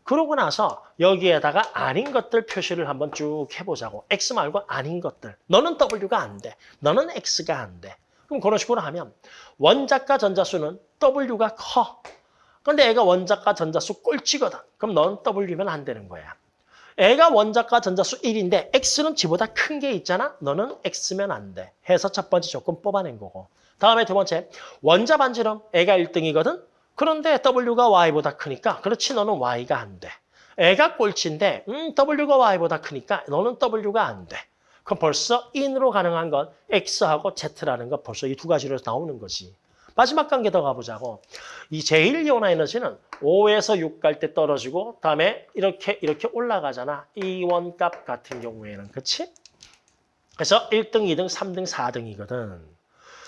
그러고 나서 여기에다가 아닌 것들 표시를 한번 쭉 해보자고. X 말고 아닌 것들. 너는 W가 안 돼. 너는 X가 안 돼. 그럼 그런 식으로 하면 원자과 전자수는 W가 커. 근데 애가 원자과 전자수 꼴찌거든. 그럼 넌 W면 안 되는 거야. 애가 원자과 전자수 1인데 X는 G보다 큰 게 있잖아. 너는 X면 안 돼. 해서 첫 번째 조건 뽑아낸 거고. 다음에 두 번째, 원자 반지름 애가 1등이거든. 그런데 W가 Y보다 크니까 그렇지 너는 Y가 안 돼. 애가 꼴찌인데 음, W가 Y보다 크니까 너는 W가 안 돼. 그럼 벌써 인으로 가능한 건 X하고 Z라는 거 벌써 이 두 가지로 나오는 거지. 마지막 단계 더 가보자고. 이 제일 이온화 에너지는 5에서 6 갈 때 떨어지고 다음에 이렇게 이렇게 올라가잖아. 이원 값 같은 경우에는. 그렇지? 그래서 1등, 2등, 3등, 4등이거든.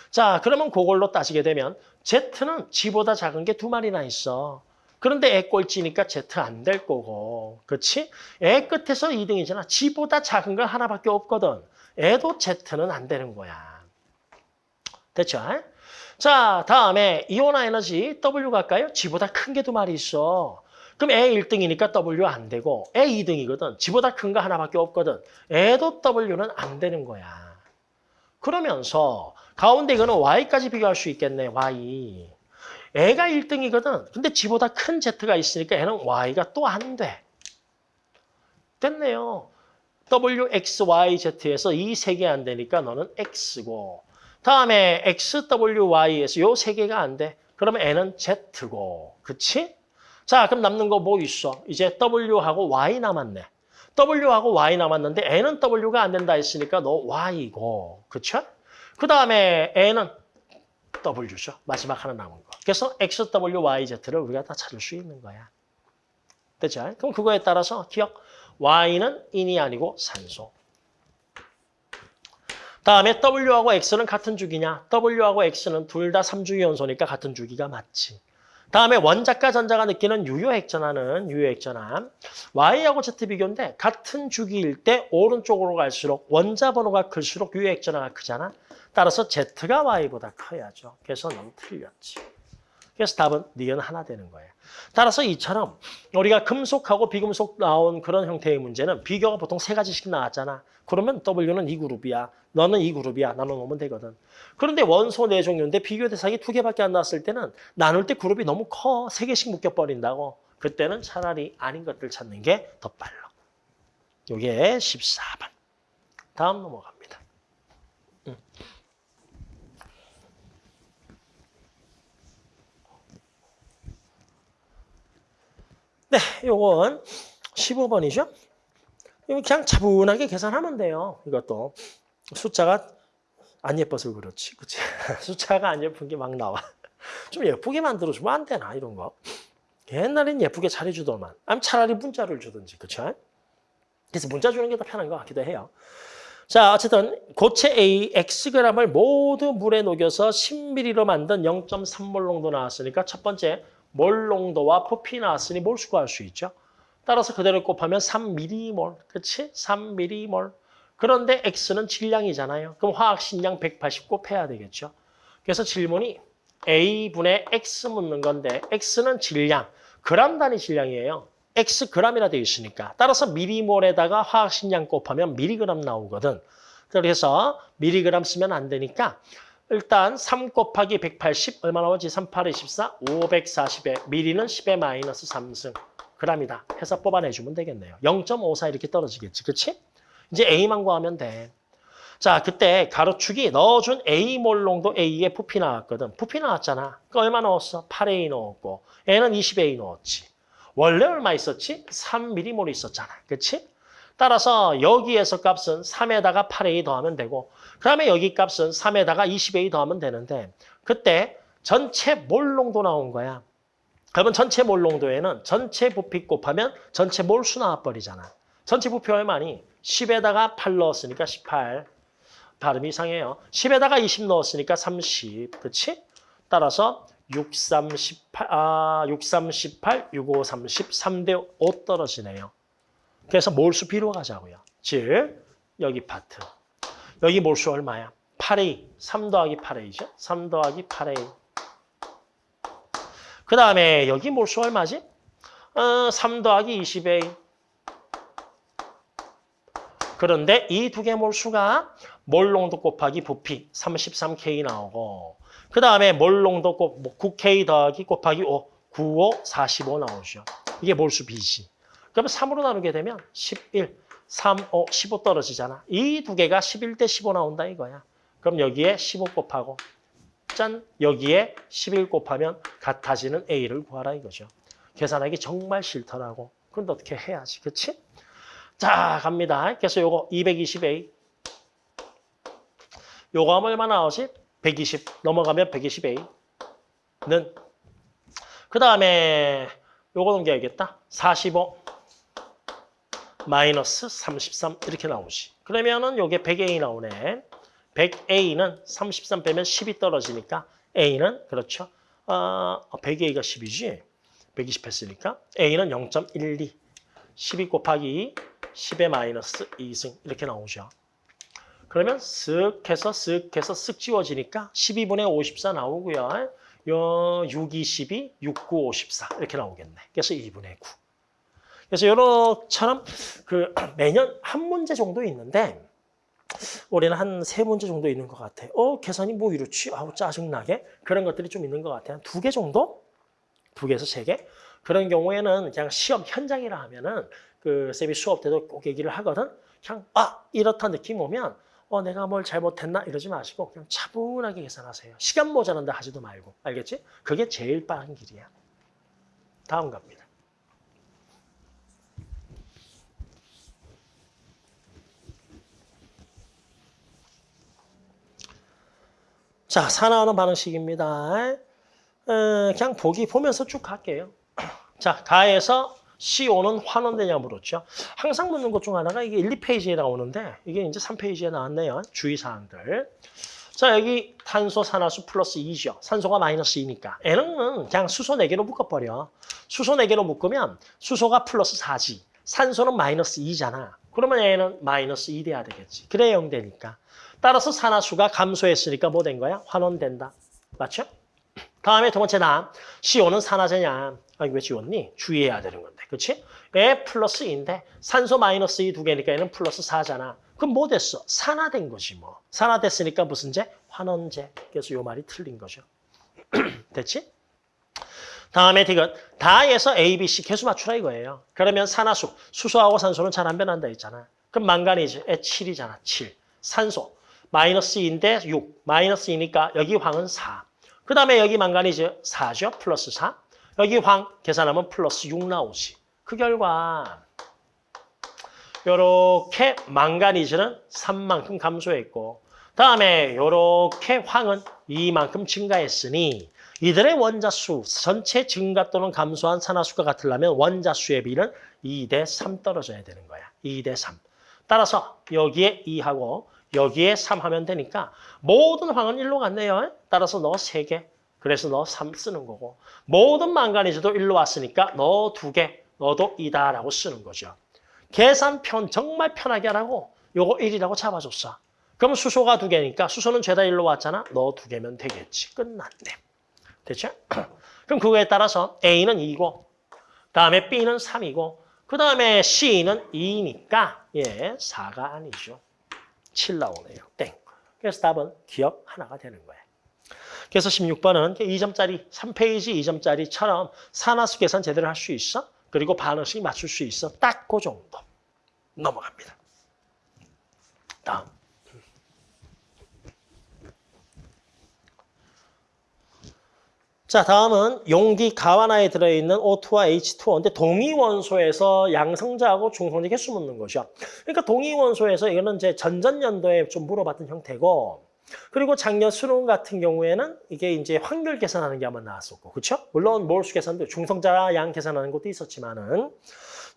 자, 그러면 그걸로 따지게 되면 Z는 G보다 작은 게 두 마리나 있어. 그런데 애 꼴찌니까 Z 안 될 거고. 그렇지? 애 끝에서 2등이잖아. G보다 작은 건 하나밖에 없거든. 애도 Z는 안 되는 거야. 됐죠? 자, 다음에 이온화 에너지 W 갈까요? G보다 큰 게 두 마리 있어. 그럼 애 1등이니까 W 안 되고 애 2등이거든. G보다 큰 거 하나밖에 없거든. 애도 W는 안 되는 거야. 그러면서 가운데 이거는 Y까지 비교할 수 있겠네, Y. 애가 1등이거든. 근데 G보다 큰 Z가 있으니까 애는 Y가 또 안 돼. 됐네요. W, X, Y, Z에서 이 세 개 안 되니까 너는 X고 다음에 X, W, Y에서 요 세 개가 안 돼. 그러면 N은 Z고. 그치? 자, 그럼 남는 거 뭐 있어? 이제 W하고 Y 남았네. W하고 Y 남았는데 N은 W가 안 된다 했으니까 너 Y고. 그쵸? 그 다음에 N은 W죠. 마지막 하나 남은 거. 그래서 X, W, Y, Z를 우리가 다 찾을 수 있는 거야. 됐죠? 그럼 그거에 따라서 기억. Y는 인이 아니고 산소. 다음에 W하고 X는 같은 주기냐? W하고 X는 둘 다 3주기 연소니까 같은 주기가 맞지. 다음에 원자과 전자가 느끼는 유효액전환은 유효액전환. Y하고 Z 비교인데 같은 주기일 때 오른쪽으로 갈수록 원자 번호가 클수록 유효액전환가 크잖아. 따라서 Z가 Y보다 커야죠. 그래서 너무 틀렸지. 그래서 답은 니은 하나 되는 거예요. 따라서 이처럼 우리가 금속하고 비금속 나온 그런 형태의 문제는 비교가 보통 세 가지씩 나왔잖아. 그러면 W는 이 그룹이야. 너는 이 그룹이야. 나눠놓으면 되거든. 그런데 원소 네 종류인데 비교 대상이 두 개밖에 안 나왔을 때는 나눌 때 그룹이 너무 커. 세 개씩 묶여버린다고. 그때는 차라리 아닌 것들 찾는 게 더 빨라. 요게 14번. 다음 넘어갑니다. 음. 네, 요건 15번이죠. 이거 그냥 차분하게 계산하면 돼요. 이것도 숫자가 안 예뻐서 그렇지, 그치? 숫자가 안 예쁜 게 막 나와. 좀 예쁘게 만들어주면 안 되나 이런 거. 옛날엔 예쁘게 잘해주더만. 아니면 차라리 문자를 주든지, 그쵸? 그래서 문자 주는 게 더 편한 것 같기도 해요. 자, 어쨌든 고체 A Xg을 모두 물에 녹여서 10ml로 만든 0.3몰 농도 나왔으니까 첫 번째 몰 농도와 부피 나왔으니 몰수 구할 수 있죠. 따라서 그대로 곱하면 3mm몰, 그렇지? 3mm몰. 그런데 X는 질량이잖아요. 그럼 화학식량 180 곱해야 되겠죠. 그래서 질문이 A분의 X 묻는 건데 X는 질량, 그람 단위 질량이에요. X 그람이라 되어 있으니까. 따라서 미리몰에다가 화학식량 곱하면 미리그램 나오거든. 그래서 미리그램 쓰면 안 되니까 일단 3 곱하기 180 얼마 나오지? 3, 8, 24, 540에 미리는 10의 마이너스 3승 그람이다 해서 뽑아내주면 되겠네요. 0.54 이렇게 떨어지겠지. 그치? 이제 A만 구하면 돼. 자, 그때 가로축이 넣어준 A몰 농도 A의 부피 나왔거든. 부피 나왔잖아. 그 얼마 넣었어? 8A 넣었고 A는 20A 넣었지. 원래 얼마 있었지? 3mm몰 있었잖아. 그치? 따라서 여기에서 값은 3에다가 8A 더하면 되고 그 다음에 여기 값은 3에다가 20A 더하면 되는데 그때 전체 몰 농도 나온 거야. 그러면 전체 몰 농도에는 전체 부피 곱하면 전체 몰수 나와버리잖아. 전체 부피 얼마니? 10에다가 8 넣었으니까 18. 발음이 이상해요. 10에다가 20 넣었으니까 30. 그렇지? 따라서 6, 3, 18, 아, 6, 3, 18, 6, 5, 30, 3대 5 떨어지네요. 그래서 몰수 비로 가자고요. 즉, 여기 파트. 여기 몰수 얼마야? 8A. 3 더하기 8A죠? 3 더하기 8A. 그 다음에 여기 몰수 얼마지? 어, 3 더하기 20A. 그런데 이 두 개 몰수가 몰농도 곱하기 부피 33K 나오고 그 다음에 몰농도 곱 9K 더하기 곱하기 5, 95, 45 나오죠. 이게 몰수 B지. 그러면 3으로 나누게 되면 11, 3, 5, 15 떨어지잖아. 이 두 개가 11대 15 나온다 이거야. 그럼 여기에 15 곱하고 짠 여기에 11 곱하면 같아지는 A를 구하라 이거죠. 계산하기 정말 싫더라고. 그런데 어떻게 해야지, 그렇지? 자, 갑니다. 그래서 요거 220A. 요거 하면 얼마 나오지? 120. 넘어가면 120A는 그 다음에 요거 넘겨야겠다. 45 마이너스 33 이렇게 나오지. 그러면은 요게 100A 나오네. 100A는 33 빼면 10이 떨어지니까 A는 그렇죠. 어, 100A가 10이지. 120 했으니까 A는 0.12. 12 곱하기 10의 마이너스 2승 이렇게 나오죠. 그러면 쓱 해서 쓱 해서 쓱 지워지니까 12분의 54 나오고요. 요 6, 2, 12, 6, 9, 54 이렇게 나오겠네. 그래서 2분의 9. 그래서 요렇처럼 그 매년 한 문제 정도 있는데 올해는 한 세 문제 정도 있는 것 같아. 어 계산이 뭐 이렇지? 아우 짜증나게 그런 것들이 좀 있는 것 같아. 한 두 개 정도? 두 개에서 세 개? 그런 경우에는 그냥 시험 현장이라 하면은 그 쌤이 수업 때도 꼭 얘기를 하거든. 그냥 아 이렇다 느낌 오면 어 내가 뭘 잘못했나 이러지 마시고 그냥 차분하게 계산하세요. 시간 모자란다 하지도 말고 알겠지? 그게 제일 빠른 길이야. 다음 갑니다. 자, 사나오는 반응식입니다. 어, 그냥 보기 보면서 쭉 갈게요. 자, 가에서 CO 는 환원되냐 물었죠. 항상 묻는 것 중 하나가 이게 1, 2페이지에 나오는데 이게 이제 3페이지에 나왔네요. 주의사항들. 자, 여기 탄소, 산화수 플러스 2죠. 산소가 마이너스 2니까. N은 그냥 수소 4개로 묶어버려. 수소 4개로 묶으면 수소가 플러스 4지. 산소는 마이너스 2잖아. 그러면 N은 마이너스 2 돼야 되겠지. 그래 0 되니까. 따라서 산화수가 감소했으니까 뭐 된 거야? 환원된다. 맞죠? 다음에 두 번째 나 CO는 산화제냐? 아, 이거 왜 지웠니? 주의해야 되는 건데. 그렇지? 에 플러스 2인데 산소 마이너스 2두 개니까 얘는 플러스 4잖아. 그럼 뭐 됐어? 산화된 거지 뭐. 산화됐으니까 무슨 제? 환원제. 그래서 요 말이 틀린 거죠. 됐지? 다음에 디귿 다에서 A, B, C 개수 맞추라 이거예요. 그러면 산화수, 수소하고 산소는 잘 안 변한다 했잖아. 그럼 망가니즈, 에 7이잖아. 7. 산소, 마이너스 2인데 6. 마이너스 2니까 여기 황은 4. 그 다음에 여기 망가니즈 4죠. 플러스 4. 여기 황 계산하면 플러스 6 나오지. 그 결과 요렇게 망가니즈는 3만큼 감소했고 다음에 요렇게 황은 2만큼 증가했으니 이들의 원자수 전체 증가 또는 감소한 산화수가 같으려면 원자수의 비는 2 대 3 떨어져야 되는 거야. 2 대 3. 따라서 여기에 2하고 여기에 3 하면 되니까 모든 황은 1로 갔네요. 따라서 너 3개. 그래서 너 3 쓰는 거고 모든 망가니즈도 1로 왔으니까 너 2개. 너도 2다라고 쓰는 거죠. 계산 편 정말 편하게 하라고 요거 1이라고 잡아줬어. 그럼 수소가 2개니까 수소는 죄다 1로 왔잖아. 너 2개면 되겠지. 끝났네. 됐죠? 그럼 그거에 따라서 A는 2고 다음에 B는 3이고 그 다음에 C는 2니까 예 4가 아니죠. 7 나오네요. 땡. 그래서 답은 기억 하나가 되는 거예요. 그래서 16번은 2점짜리 3페이지 2점짜리처럼 산화수 계산 제대로 할 수 있어? 그리고 반응식 맞출 수 있어? 딱 그 정도. 넘어갑니다. 다음. 자, 다음은 용기 가와나에 들어있는 O2와 H2O인데 동위원소에서 양성자하고 중성자 개수 묻는 거죠. 그러니까 동위원소에서 이거는 이제 전전년도에 좀 물어봤던 형태고 그리고 작년 수능 같은 경우에는 이게 이제 확률 계산하는 게 한번 나왔었고 그렇죠? 물론 몰수 계산도 중성자 양 계산하는 것도 있었지만은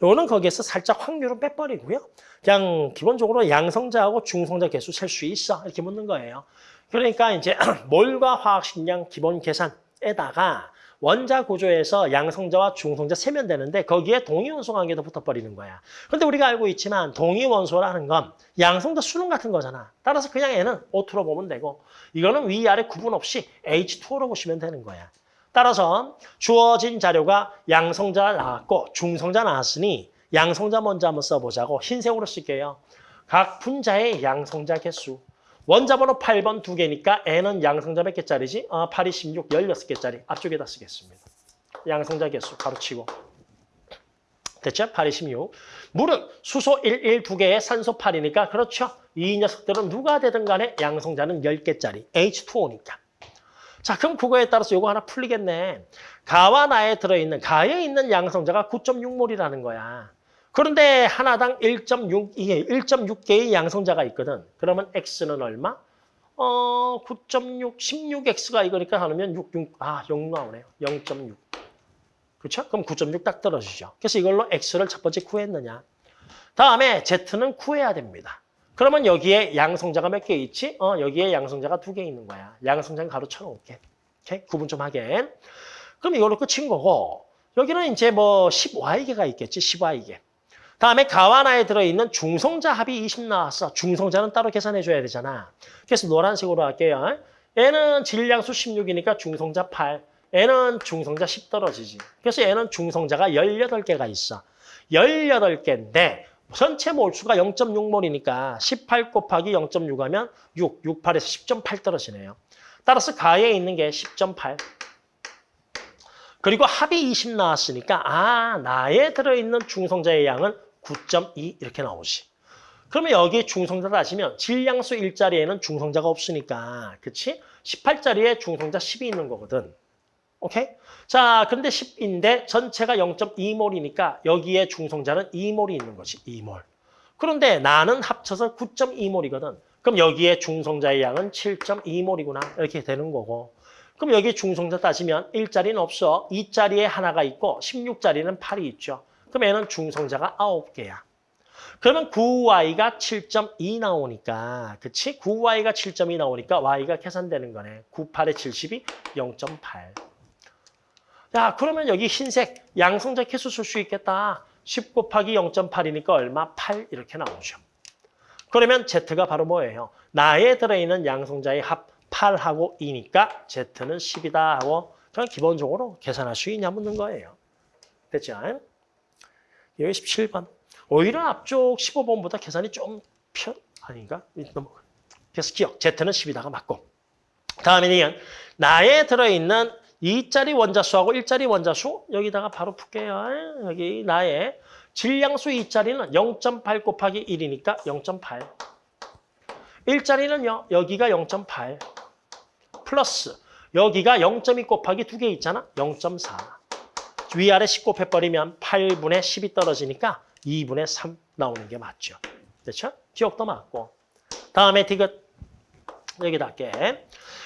요거는 거기에서 살짝 확률을 빼버리고요. 그냥 기본적으로 양성자하고 중성자 개수 셀 수 있어 이렇게 묻는 거예요. 그러니까 이제 몰과 화학 식량 기본 계산 에다가 원자 구조에서 양성자와 중성자 세면 되는데 거기에 동위원소 관계도 붙어버리는 거야. 그런데 우리가 알고 있지만 동위원소라는 건 양성자 수능 같은 거잖아. 따라서 그냥 얘는 O2로 보면 되고 이거는 위아래 구분 없이 H2O로 보시면 되는 거야. 따라서 주어진 자료가 양성자 나왔고 중성자 나왔으니 양성자 먼저 한번 써보자고 흰색으로 쓸게요. 각 분자의 양성자 개수. 원자번호 8번 두 개니까 N은 양성자 몇 개짜리지? 아, 8, 2, 16, 16개짜리. 앞쪽에다 쓰겠습니다. 양성자 개수 가로치고. 됐죠? 8, 2, 16. 물은 수소 1, 1, 두 개에 산소 8이니까 그렇죠. 이 녀석들은 누가 되든 간에 양성자는 10개짜리. H2O니까. 자, 그럼 그거에 따라서 요거 하나 풀리겠네. 가와 나에 들어있는, 가에 있는 양성자가 9.6몰이라는 거야. 그런데 하나당 1.6, 이게 1.6개의 양성자가 있거든. 그러면 X는 얼마? 어, 9.6, 16X가 이거니까 하면 6, 6, 아, 0 나오네요. 0.6. 그렇죠? 그럼 9.6 딱 떨어지죠. 그래서 이걸로 X를 첫 번째 구했느냐. 다음에 Z는 구해야 됩니다. 그러면 여기에 양성자가 몇 개 있지? 어, 여기에 양성자가 두 개 있는 거야. 양성자는 가로 쳐 놓을게. 오케이? 구분 좀 하게. 그럼 이걸로 끝인 거고, 여기는 이제 뭐 10Y개가 있겠지, 10Y개. 다음에 가와나에 들어있는 중성자 합이 20 나왔어. 중성자는 따로 계산해줘야 되잖아. 그래서 노란색으로 할게요. 얘는 질량수 16이니까 중성자 8. 얘는 중성자 10 떨어지지. 그래서 얘는 중성자가 18개가 있어. 18개인데 전체 몰수가 0.6몰이니까 18 곱하기 0.6 하면 6, 6, 8에서 10.8 떨어지네요. 따라서 가에 있는 게 10.8. 그리고 합이 20 나왔으니까 아 나에 들어있는 중성자의 양은 9.2 이렇게 나오지. 그러면 여기 중성자 따지면 질량수 1자리에는 중성자가 없으니까 그치? 18자리에 중성자 10이 있는 거거든. 오케이? 자, 근데 10인데 전체가 0.2몰이니까 여기에 중성자는 2몰이 있는 거지. 2몰. 그런데 나는 합쳐서 9.2몰이거든. 그럼 여기에 중성자의 양은 7.2몰이구나. 이렇게 되는 거고. 그럼 여기 중성자 따지면 1자리는 없어. 2자리에 하나가 있고 16자리는 8이 있죠. 그럼 얘는 중성자가 9개야. 그러면 9y가 7.2 나오니까 그치? 9y가 7.2 나오니까 y가 계산되는 거네. 9, 8에 70이 0.8. 야 그러면 여기 흰색 양성자 개수 쓸 수 있겠다. 10 곱하기 0.8이니까 얼마? 8 이렇게 나오죠. 그러면 Z가 바로 뭐예요? 나에 들어있는 양성자의 합 8하고 2니까 Z는 10이다 하고 그냥 기본적으로 계산할 수 있냐 묻는 거예요. 됐죠? 여기 17번. 오히려 앞쪽 15번보다 계산이 좀 편, 아닌가? 그래서 기억, Z는 10이다가 맞고. 다음에 이건 나에 들어있는 2짜리 원자수하고 1짜리 원자수 여기다가 바로 풀게요. 여기 나의 질량수 2짜리는 0.8 곱하기 1이니까 0.8. 1짜리는요. 여기가 0.8 플러스 여기가 0.2 곱하기 2개 있잖아. 0.4. 위아래 10 곱해버리면 8분의 10이 떨어지니까 2분의 3 나오는 게 맞죠. 그렇죠? 기억도 맞고. 다음에 디귿 여기다 할게.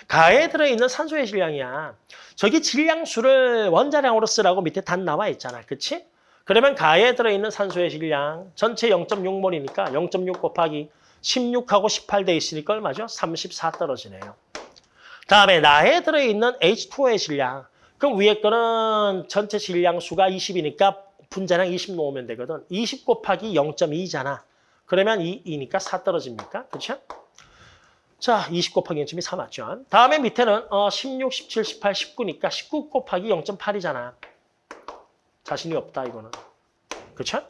가에 들어있는 산소의 질량이야. 저기 질량수를 원자량으로 쓰라고 밑에 단 나와 있잖아. 그치? 그러면 가에 들어있는 산소의 질량 전체 0.6몰이니까 0.6 곱하기 16하고 18 돼 있으니까 얼마죠? 34 떨어지네요. 다음에 나에 들어있는 H2O의 질량. 그럼 위에 거는 전체 질량수가 20이니까 분자량 20 놓으면 되거든. 20 곱하기 0.2잖아. 그러면 2, 2니까 4 떨어집니까? 그렇죠? 자, 20 곱하기 0.2 4 맞죠? 다음에 밑에는 어, 16, 17, 18, 19니까 19 곱하기 0.8이잖아. 자신이 없다 이거는. 그렇죠?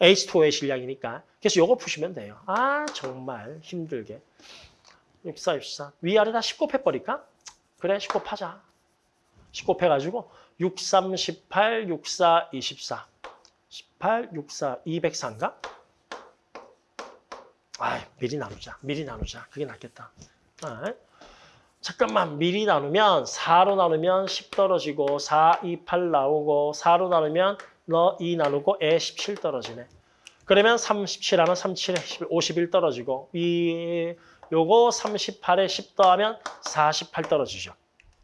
H2O의 질량이니까. 그래서 요거 푸시면 돼요. 아 정말 힘들게. 64, 64. 위아래 다 10 곱 해버릴까? 그래 10 곱 하자. 10 곱해가지고 6, 3, 18, 6, 4, 24. 18, 6, 4, 204인가? 아, 미리 나누자. 미리 나누자. 그게 낫겠다. 아, 잠깐만 미리 나누면 4로 나누면 10 떨어지고 4, 2, 8 나오고 4로 나누면 너 2 나누고 에 17 떨어지네. 그러면 37하면 37에 11, 51 떨어지고 이 요거 38에 10 더하면 48 떨어지죠.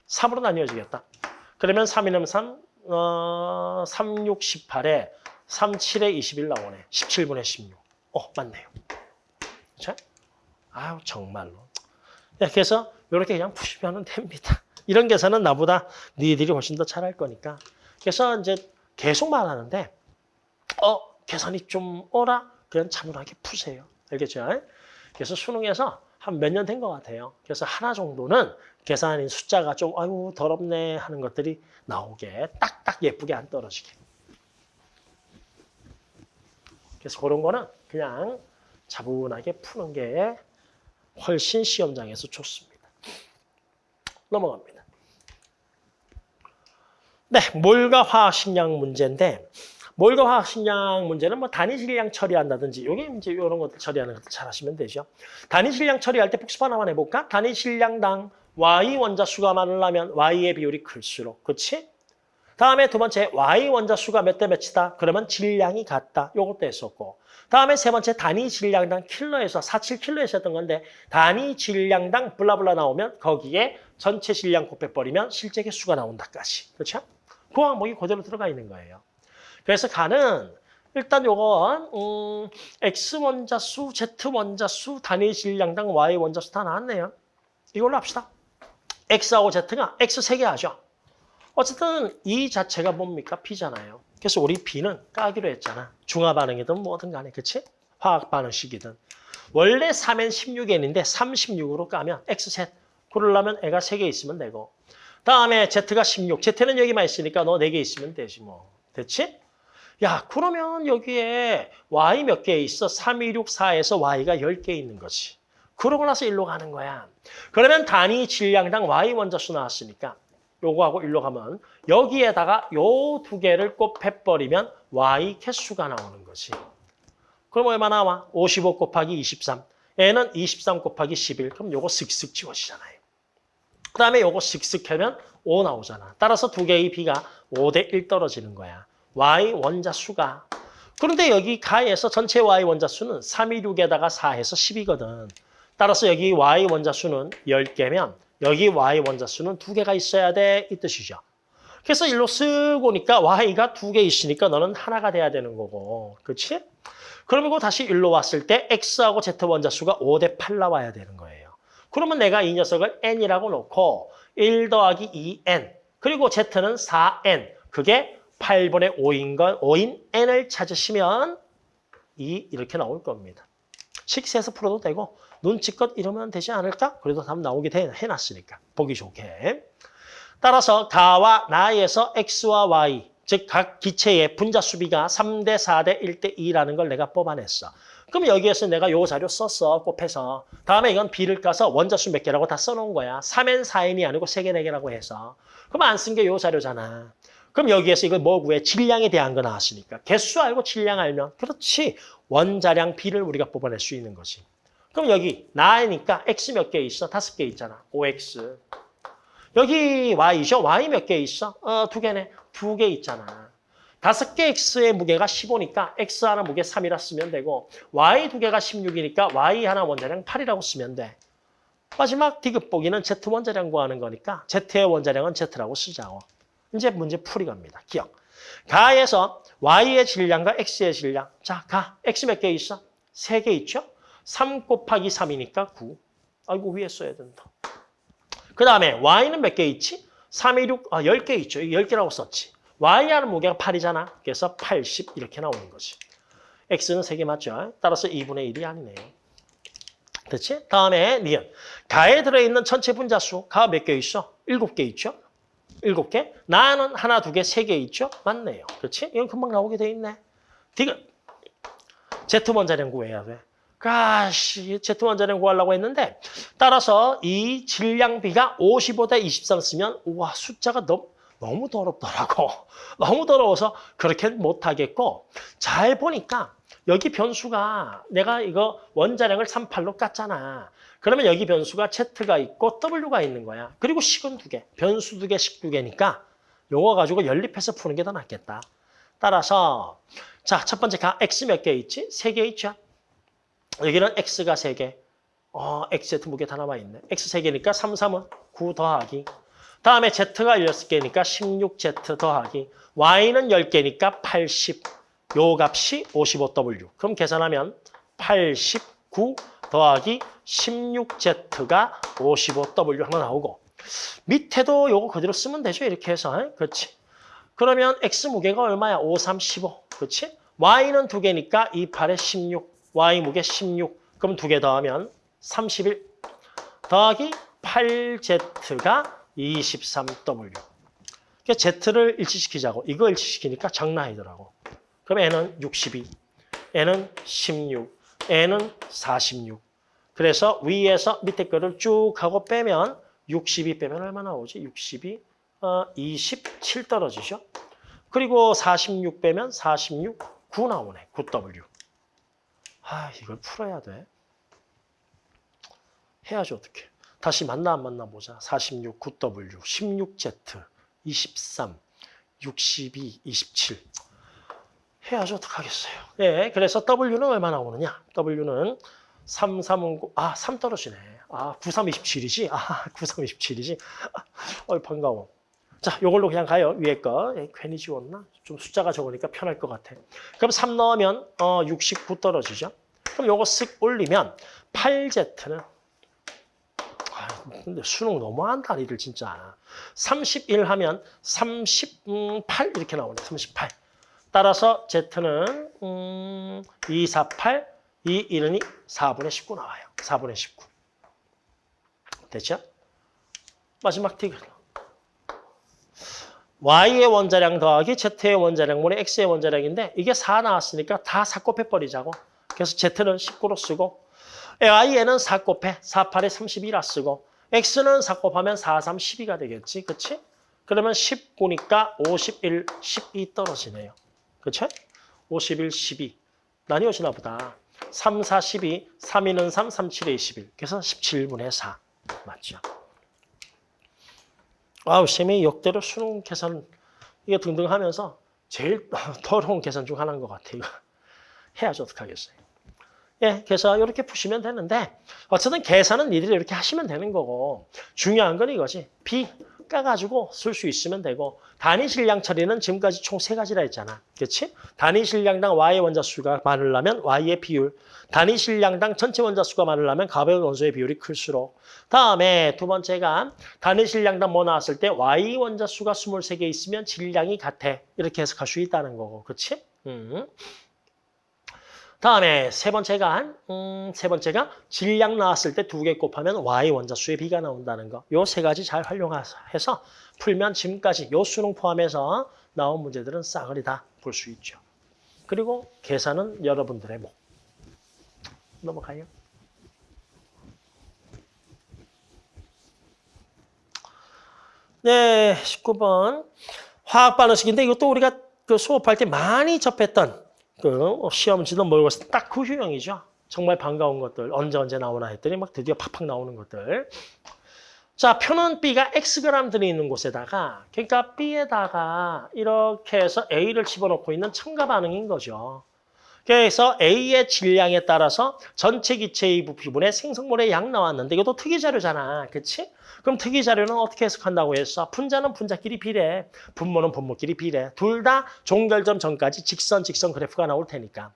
3으로 나뉘어지겠다. 그러면 3 2는 3, 어, 3, 6, 18에 3, 7에 21 나오네. 17분의 16. 어, 맞네요. 그렇죠? 아유, 정말로. 네, 그래서 이렇게 그냥 푸시면 됩니다. 이런 계산은 나보다 니들이 훨씬 더 잘할 거니까. 그래서 이제 계속 말하는데 어, 계산이 좀 어라? 그냥 차분하게 푸세요. 알겠죠? 그래서 수능에서 한 몇 년 된 것 같아요. 그래서 하나 정도는 계산인 숫자가 좀 아유 더럽네 하는 것들이 나오게 딱딱 예쁘게 안 떨어지게. 그래서 그런 거는 그냥 차분하게 푸는 게 훨씬 시험장에서 좋습니다. 넘어갑니다. 네, 몰과 화학 식량 문제인데 몰과 화학 식량 문제는 뭐 단위 질량 처리한다든지 요게 이제 이런 것들 처리하는 것들 잘 하시면 되죠. 단위 질량 처리할 때 복습 하나만 해볼까? 단위 질량당 Y 원자 수가 많으려면 Y의 비율이 클수록, 그렇지? 다음에 두 번째 Y 원자 수가 몇 대 몇이다? 그러면 질량이 같다. 요것도 했었고. 다음에 세 번째 단위 질량당 킬로에서 47킬로에서 했던 건데 단위 질량당 블라블라 나오면 거기에 전체 질량 곱해버리면 실제 개수가 나온다까지. 그렇죠? 그 항목이 그대로 들어가 있는 거예요. 그래서 가는 일단 요건 음, X 원자수, Z 원자수, 단위 질량당 Y 원자수 다 나왔네요. 이걸로 합시다. X하고 Z가 X 세 개 하죠. 어쨌든 이 자체가 뭡니까? P잖아요. 그래서 우리 B는 까기로 했잖아. 중화 반응이든 뭐든 간에 그치? 화학 반응식이든. 원래 3엔 16n인데 36으로 까면 X셋. 그러려면 애가 3개 있으면 되고. 다음에 Z가 16. Z는 여기만 있으니까 너 4개 있으면 되지 뭐. 됐지? 야 그러면 여기에 Y 몇 개 있어? 3, 2, 6, 4에서 Y가 10개 있는 거지. 그러고 나서 일로 가는 거야. 그러면 단위 질량당 Y 원자수 나왔으니까 요거하고 일로 가면 여기에다가 요 두 개를 곱해버리면 Y 개수가 나오는 거지. 그럼 얼마 나와? 55 곱하기 23. 얘는 23 곱하기 11. 그럼 요거 슥슥 지워지잖아요. 그 다음에 요거 슥슥 하면 5 나오잖아. 따라서 두 개의 B가 5 대 1 떨어지는 거야. Y 원자 수가. 그런데 여기 가에서 전체 Y 원자 수는 3, 2, 6에다가 4해서 10이거든. 따라서 여기 Y 원자 수는 10개면 여기 Y 원자 수는 두 개가 있어야 돼. 이 뜻이죠. 그래서 일로 쓱 오니까 Y가 두개 있으니까 너는 하나가 돼야 되는 거고. 그렇지? 그러면 다시 일로 왔을 때 X하고 Z 원자 수가 5 대 8 나와야 되는 거예요. 그러면 내가 이 녀석을 N이라고 놓고 1 더하기 2N 그리고 Z는 4N 그게 8분의 5인 건 5인 N을 찾으시면 이 이렇게 나올 겁니다. 식세에서 풀어도 되고 눈치껏 이러면 되지 않을까? 그래도 답 나오게 돼- 해놨으니까 보기 좋게. 따라서 가와 나에서 x와 y 즉 각 기체의 분자 수비가 3대 4대 1대 2라는 걸 내가 뽑아냈어. 그럼 여기에서 내가 요 자료 썼어 곱해서 다음에 이건 b를 까서 원자수 몇 개라고 다 써놓은 거야. 3n 4n이 아니고 3개 4개라고 해서 그럼 안 쓴 게 요 자료잖아. 그럼 여기에서 이거 뭐 구해? 질량에 대한 거 나왔으니까. 개수 알고 질량 알면 그렇지. 원자량 b를 우리가 뽑아낼 수 있는 거지. 그럼 여기 나니까 x 몇 개 있어? 다섯 개 있잖아. 5x. 여기 y죠? y 몇 개 있어? 어, 두 개네. 두 개 있잖아. 다섯 개 x의 무게가 15니까 x 하나 무게 3이라 쓰면 되고 y 두 개가 16이니까 y 하나 원자량 8이라고 쓰면 돼. 마지막 디귿 보기는 z 원자량 구하는 거니까 z의 원자량은 z라고 쓰자고. 이제 문제 풀이 갑니다. 기억. 가에서 y의 질량과 x의 질량. 자, 가. x 몇 개 있어? 세 개 있죠? 3 곱하기 3이니까 9. 아이고, 위에 써야 된다. 그 다음에 y는 몇 개 있지? 3, 2, 6, 아, 10개 있죠. 10개라고 썼지. y 하는 무게가 8이잖아. 그래서 80 이렇게 나오는 거지. x는 3개 맞죠? 따라서 2분의 1이 아니네요. 됐지? 다음에 니은. 가에 들어있는 전체 분자수. 가 몇 개 있어? 7개 있죠? 7개. 나는 하나, 두 개, 세 개 있죠? 맞네요. 그렇지? 이건 금방 나오게 돼 있네. 디귿. Z 원자량 구해야 돼. 가시, Z 원자량 구하려고 했는데 따라서 이 질량비가 55대 23 쓰면 우와 숫자가 너무 너무 더럽더라고. 너무 더러워서 그렇게 못하겠고 잘 보니까 여기 변수가 내가 이거 원자량을 38로 깠잖아. 그러면 여기 변수가 Z가 있고 W가 있는 거야. 그리고 식은 두 개, 변수 두 개, 식 두 개니까 요거 가지고 연립해서 푸는 게 더 낫겠다. 따라서 자, 첫 번째 가 X 몇 개 있지? 세 개 있죠? 여기는 X가 세 개. 어, XZ 무게 다 남아있네. X 세 개니까 3, 3은 9 더하기. 다음에 Z가 6개니까 16Z 더하기. Y는 10개니까 80. 요 값이 55W. 그럼 계산하면 89 더하기 16Z가 55W 하나 나오고 밑에도 요거 그대로 쓰면 되죠. 이렇게 해서. 에? 그렇지. 그러면 X 무게가 얼마야? 5, 3, 15. 그렇지? Y는 두 개니까 2, 8에 16. Y 무게 16. 그럼 두 개 더하면 31. 더하기 8Z가 23W. 그러니까 Z를 일치시키자고. 이거 일치시키니까 장난 아니더라고. 그럼 N은 62, N은 16, N은 46. 그래서 위에서 밑에 거를 쭉 하고 빼면 62 빼면 얼마 나오지? 62, 어, 27 떨어지죠? 그리고 46 빼면 46, 9 나오네. 9W. 아, 이걸 풀어야 돼. 해야지 어떻게. 다시 만나 안 만나 보자. 46, 9W, 16Z, 23, 62, 27. 해야지 어떡하겠어요. 예, 그래서 W는 얼마 나오느냐? W는 3, 3은, 아, 3 떨어지네. 아, 9, 3, 27이지? 아, 9, 3, 27이지? 어, 반가워. 자, 요걸로 그냥 가요. 위에 거. 예, 괜히 지웠나? 좀 숫자가 적으니까 편할 것 같아. 그럼 3 넣으면 어, 69 떨어지죠? 그럼 요거 쓱 올리면 8Z는 아, 근데 수능 너무한다, 니들 진짜. 31 하면 38 이렇게 나오네. 38. 따라서 Z는 음, 248, 2, 1은 4분의 19 나와요. 4분의 19. 됐죠? 마지막 티그. Y의 원자량 더하기 Z의 원자량분의 X의 원자량인데 이게 4 나왔으니까 다 4 곱해버리자고. 그래서 Z는 19로 쓰고 Y에는 4 곱해 4, 8에 32라 쓰고 X는 4 곱하면 4, 3, 12가 되겠지. 그치? 그러면 19니까 51, 12 떨어지네요. 그쵸? 51, 12. 나뉘어지나 보다. 3, 4, 12, 3, 2는 3, 3, 7에 21. 그래서 17분의 4. 맞죠? 아우, 쌤이 역대로 수능 계산 이게 등등 하면서 제일 더러운 계산 중 하나인 것 같아요. 해야지 어떡하겠어요. 예, 그래서 이렇게 푸시면 되는데 어쨌든 계산은 니들이 이렇게 하시면 되는 거고 중요한 건 이거지. B 까가지고 쓸 수 있으면 되고 단위 실량 처리는 지금까지 총 세 가지라 했잖아. 그렇지? 단위 실량당 Y의 원자수가 많으려면 Y의 비율, 단위 실량당 전체 원자수가 많으려면 가벼운 원소의 비율이 클수록 다음에 두 번째가 단위 실량당 뭐 나왔을 때 Y 원자수가 23개 있으면 질량이 같아. 이렇게 해석할 수 있다는 거고. 그렇지? 음. 다음에 세 번째가 음, 세 번째가 질량 나왔을 때 두 개 곱하면 y 원자수의 비가 나온다는 거. 요 세 가지 잘 활용해서 풀면 지금까지 요 수능 포함해서 나온 문제들은 싸그리 다 볼 수 있죠. 그리고 계산은 여러분들의 목. 넘어가요. 네, 19번. 화학 반응식인데 이것도 우리가 그 수업할 때 많이 접했던 그 시험 지도 모르고 딱그 유형이죠. 정말 반가운 것들 언제 언제 나오나 했더니 막 드디어 팍팍 나오는 것들. 자, 표는 B가 Xg 들어있는 곳에다가 그러니까 B에다가 이렇게 해서 A를 집어넣고 있는 첨가 반응인 거죠. 그래서 A의 질량에 따라서 전체 기체의 부피분의 생성물의 양 나왔는데 이것도 특이 자료잖아. 그치? 그럼 특이 자료는 어떻게 해석한다고 했어? 분자는 분자끼리 비례, 분모는 분모끼리 비례. 둘 다 종결점 전까지 직선, 직선 그래프가 나올 테니까.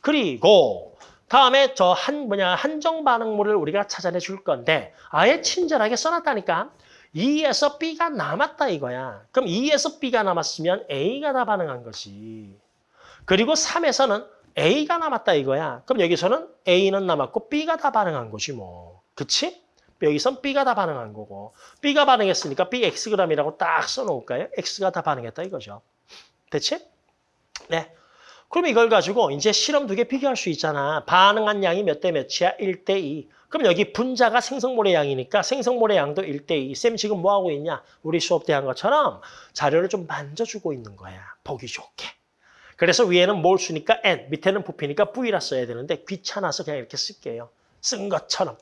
그리고 다음에 저 한 뭐냐 한정 반응물을 우리가 찾아내 줄 건데 아예 친절하게 써놨다니까. 2에서 B가 남았다 이거야. 그럼 2에서 B가 남았으면 A가 다 반응한 거지. 그리고 3에서는 A가 남았다 이거야. 그럼 여기서는 A는 남았고 B가 다 반응한 거지 뭐. 그치? 여기선 B가 다 반응한 거고. B가 반응했으니까 BXg이라고 딱 써놓을까요? X가 다 반응했다 이거죠. 됐지? 네. 그럼 이걸 가지고 이제 실험 두 개 비교할 수 있잖아. 반응한 양이 몇 대 몇이야? 1대 2. 그럼 여기 분자가 생성물의 양이니까 생성물의 양도 1대 2. 쌤 지금 뭐 하고 있냐? 우리 수업 때 한 것처럼 자료를 좀 만져주고 있는 거야. 보기 좋게. 그래서 위에는 몰수니까 N, 밑에는 부피니까 V라 써야 되는데 귀찮아서 그냥 이렇게 쓸게요. 쓴 것처럼.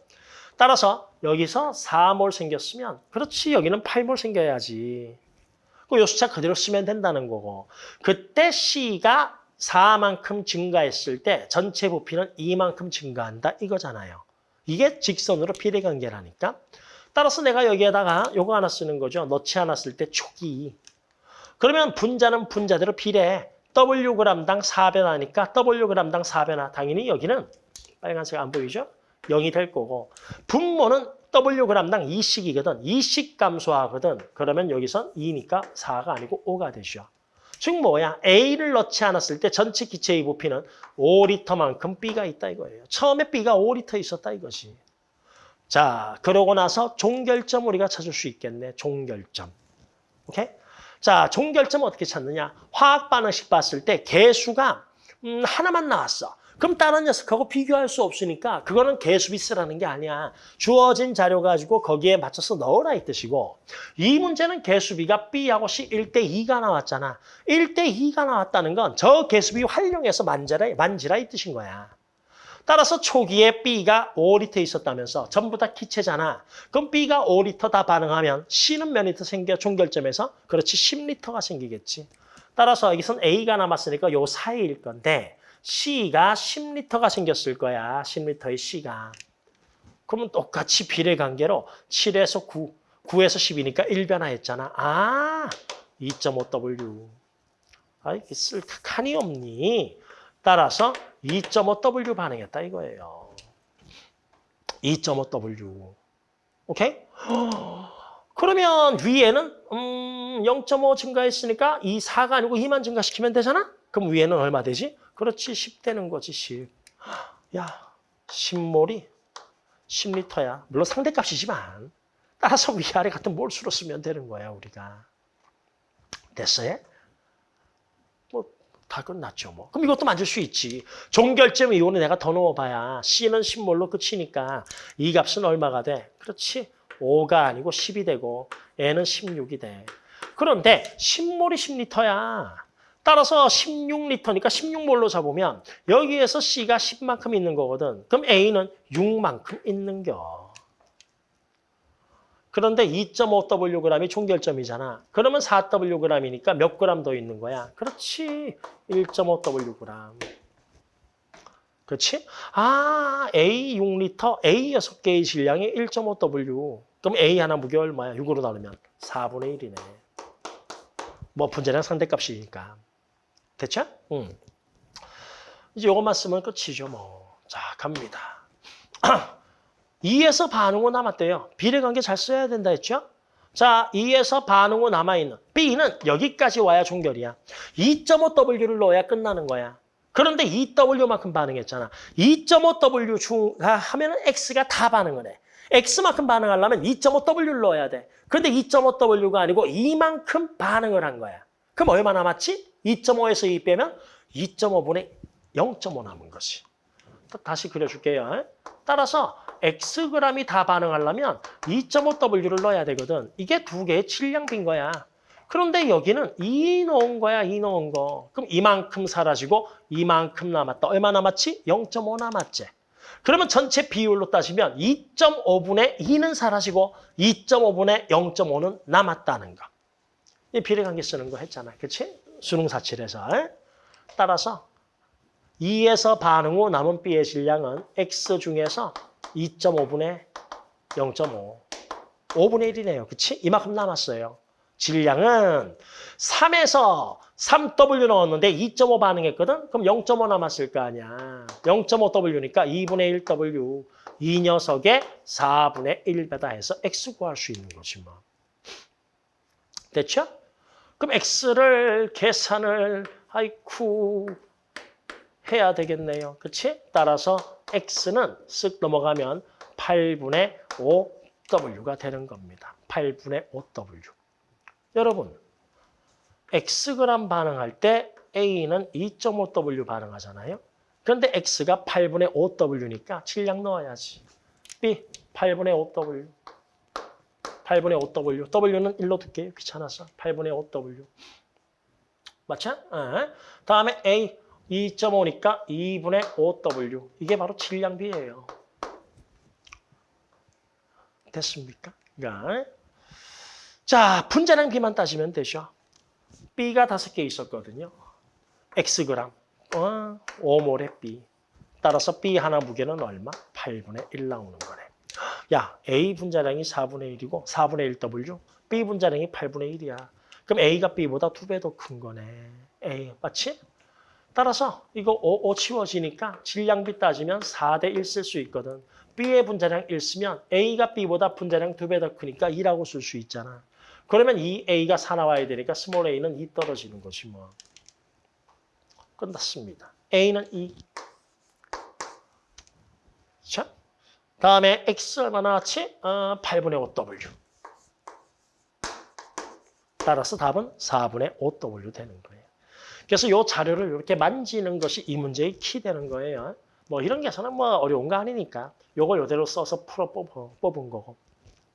따라서 여기서 4몰 생겼으면 그렇지 여기는 8몰 생겨야지. 그요 숫자 그대로 쓰면 된다는 거고. 그때 C가 4만큼 증가했을 때 전체 부피는 2만큼 증가한다 이거잖아요. 이게 직선으로 비례관계라니까. 따라서 내가 여기에다가 요거 하나 쓰는 거죠. 넣지 않았을 때 초기. 그러면 분자는 분자대로 비례. Wg당 4변화니까 Wg당 4변화. 당연히 여기는 빨간색 안 보이죠? 0이 될 거고 분모는 Wg당 2씩이거든. 2씩 감소하거든. 그러면 여기선 2니까 4가 아니고 5가 되죠. 즉 뭐야? A를 넣지 않았을 때 전체 기체의 부피는 5리터만큼 B가 있다 이거예요. 처음에 B가 5리터 있었다 이거지. 자, 그러고 나서 종결점 우리가 찾을 수 있겠네. 종결점. 오케이? 자, 종결점 어떻게 찾느냐? 화학 반응식 봤을 때 개수가 음, 하나만 나왔어. 그럼 다른 녀석하고 비교할 수 없으니까 그거는 개수비 쓰라는 게 아니야. 주어진 자료 가지고 거기에 맞춰서 넣어라 이 뜻이고 이 문제는 개수비가 B하고 C 1대 2가 나왔잖아. 1대 2가 나왔다는 건 저 개수비 활용해서 만지라, 만지라 이 뜻인 거야. 따라서 초기에 B가 5리터 있었다면서 전부 다 기체잖아. 그럼 B가 5리터 다 반응하면 C는 몇 리터 생겨 종결점에서? 그렇지 10리터가 생기겠지. 따라서 여기선 A가 남았으니까 요 사이일 건데 C가 10리터가 생겼을 거야. 10리터의 C가. 그러면 똑같이 비례 관계로 7에서 9, 9에서 10이니까 1변화했잖아. 아, 2.5W. 아, 이게 쓸 칸이 없니? 따라서 2.5W 반응했다 이거예요. 2.5W. 오케이? 그러면 위에는 음, 0.5 증가했으니까 이 4가 아니고 2만 증가시키면 되잖아? 그럼 위에는 얼마 되지? 그렇지 10 되는 거지 10. 야 10몰이 10리터야. 물론 상대값이지만 따라서 위아래 같은 몰수로 쓰면 되는 거야 우리가. 됐어요? 다 끝났죠 뭐. 그럼 이것도 만들 수 있지. 종결점 이온을 내가 더 넣어봐야 C는 10몰로 끝이니까 이 값은 얼마가 돼? 그렇지. 5가 아니고 10이 되고 N은 16이 돼. 그런데 10몰이 10리터야. 따라서 16리터니까 16몰로 잡으면 여기에서 C가 10만큼 있는 거거든. 그럼 A는 6만큼 있는 겨. 그런데 2.5Wg이 총결점이잖아. 그러면 4Wg이니까 몇 g 더 있는 거야? 그렇지. 1.5Wg. 그렇지? 아, A 6리터, A 6개의 질량이 1.5W. 그럼 A 하나 무게 얼마야? 6으로 나누면 4분의 1이네. 뭐 분자량 상대값이니까. 됐죠? 응. 이제 이것만 쓰면 끝이죠, 뭐. 자, 갑니다. 2에서 반응 후 남았대요. 비례관계 잘 써야 된다 했죠? 자, 2에서 반응 후 남아있는 B는 여기까지 와야 종결이야. 2.5W를 넣어야 끝나는 거야. 그런데 2W만큼 반응했잖아. 2.5W가 하면 은 X가 다 반응을 해. X만큼 반응하려면 2.5W를 넣어야 돼. 그런데 2.5W가 아니고 이만큼 반응을 한 거야. 그럼 얼마 남았지? 2.5에서 2 빼면 2.5분의 0.5 남은 것이. 또 다시 그려줄게요. 따라서 Xg이 다 반응하려면 2.5W를 넣어야 되거든. 이게 두 개의 질량비인 거야. 그런데 여기는 2 넣은 거야, 2 넣은 거. 그럼 이만큼 사라지고 이만큼 남았다. 얼마 남았지? 0.5 남았지. 그러면 전체 비율로 따지면 2.5분의 2는 사라지고 2.5분의 0.5는 남았다는 거. 이 비례관계 쓰는 거 했잖아. 그치? 수능 사칠에서. 따라서 2에서 반응 후 남은 B의 질량은 X 중에서 2.5분의 0.5. 5분의 1이네요. 그치? 이만큼 남았어요. 질량은 3에서 3W 넣었는데 2.5 반응했거든? 그럼 0.5 남았을 거 아니야. 0.5W니까 2분의 1W. 이 녀석의 4분의 1배다 해서 X 구할 수 있는 거지 뭐. 됐죠? 그럼 X를 계산을 아이쿠 해야 되겠네요. 그치? 따라서 X는 쓱 넘어가면 8분의 5W가 되는 겁니다. 8분의 5W. 여러분, Xg 반응할 때 A는 2.5W 반응하잖아요. 그런데 X가 8분의 5W니까 질량 넣어야지. B, 8분의 5W. 8분의 5W. W는 1로 둘게요. 귀찮아서. 8분의 5W. 맞죠? 네. 다음에 A, 2.5니까 2분의 5W. 이게 바로 질량비예요. 됐습니까? 그러니까 자, 분자량 비만 따지면 되죠. B가 다섯 개 있었거든요. Xg, 어, 5몰의 B. 따라서 B 하나 무게는 얼마? 8분의 1 나오는 거네. 야, A 분자량이 4분의 1이고 4분의 1W, B 분자량이 8분의 1이야. 그럼 A가 B보다 두 배 더 큰 거네. A, 맞지? 따라서 이거 5, 5 치워지니까 질량비 따지면 4대 1 쓸 수 있거든. B의 분자량 1 쓰면 A가 B보다 분자량 두배더 크니까 2라고 쓸 수 있잖아. 그러면 이 A가 4 나와야 되니까 small a는 2 떨어지는 거지 뭐. 끝났습니다. A는 2. 자, 다음에 X 얼마 나왔지? 어, 8분의 5W. 따라서 답은 4분의 5W 되는 거예요. 그래서 이 자료를 이렇게 만지는 것이 이 문제의 키 되는 거예요. 뭐 이런 계산은 뭐 어려운 거 아니니까 이걸 이대로 써서 풀어 뽑은, 뽑은 거고.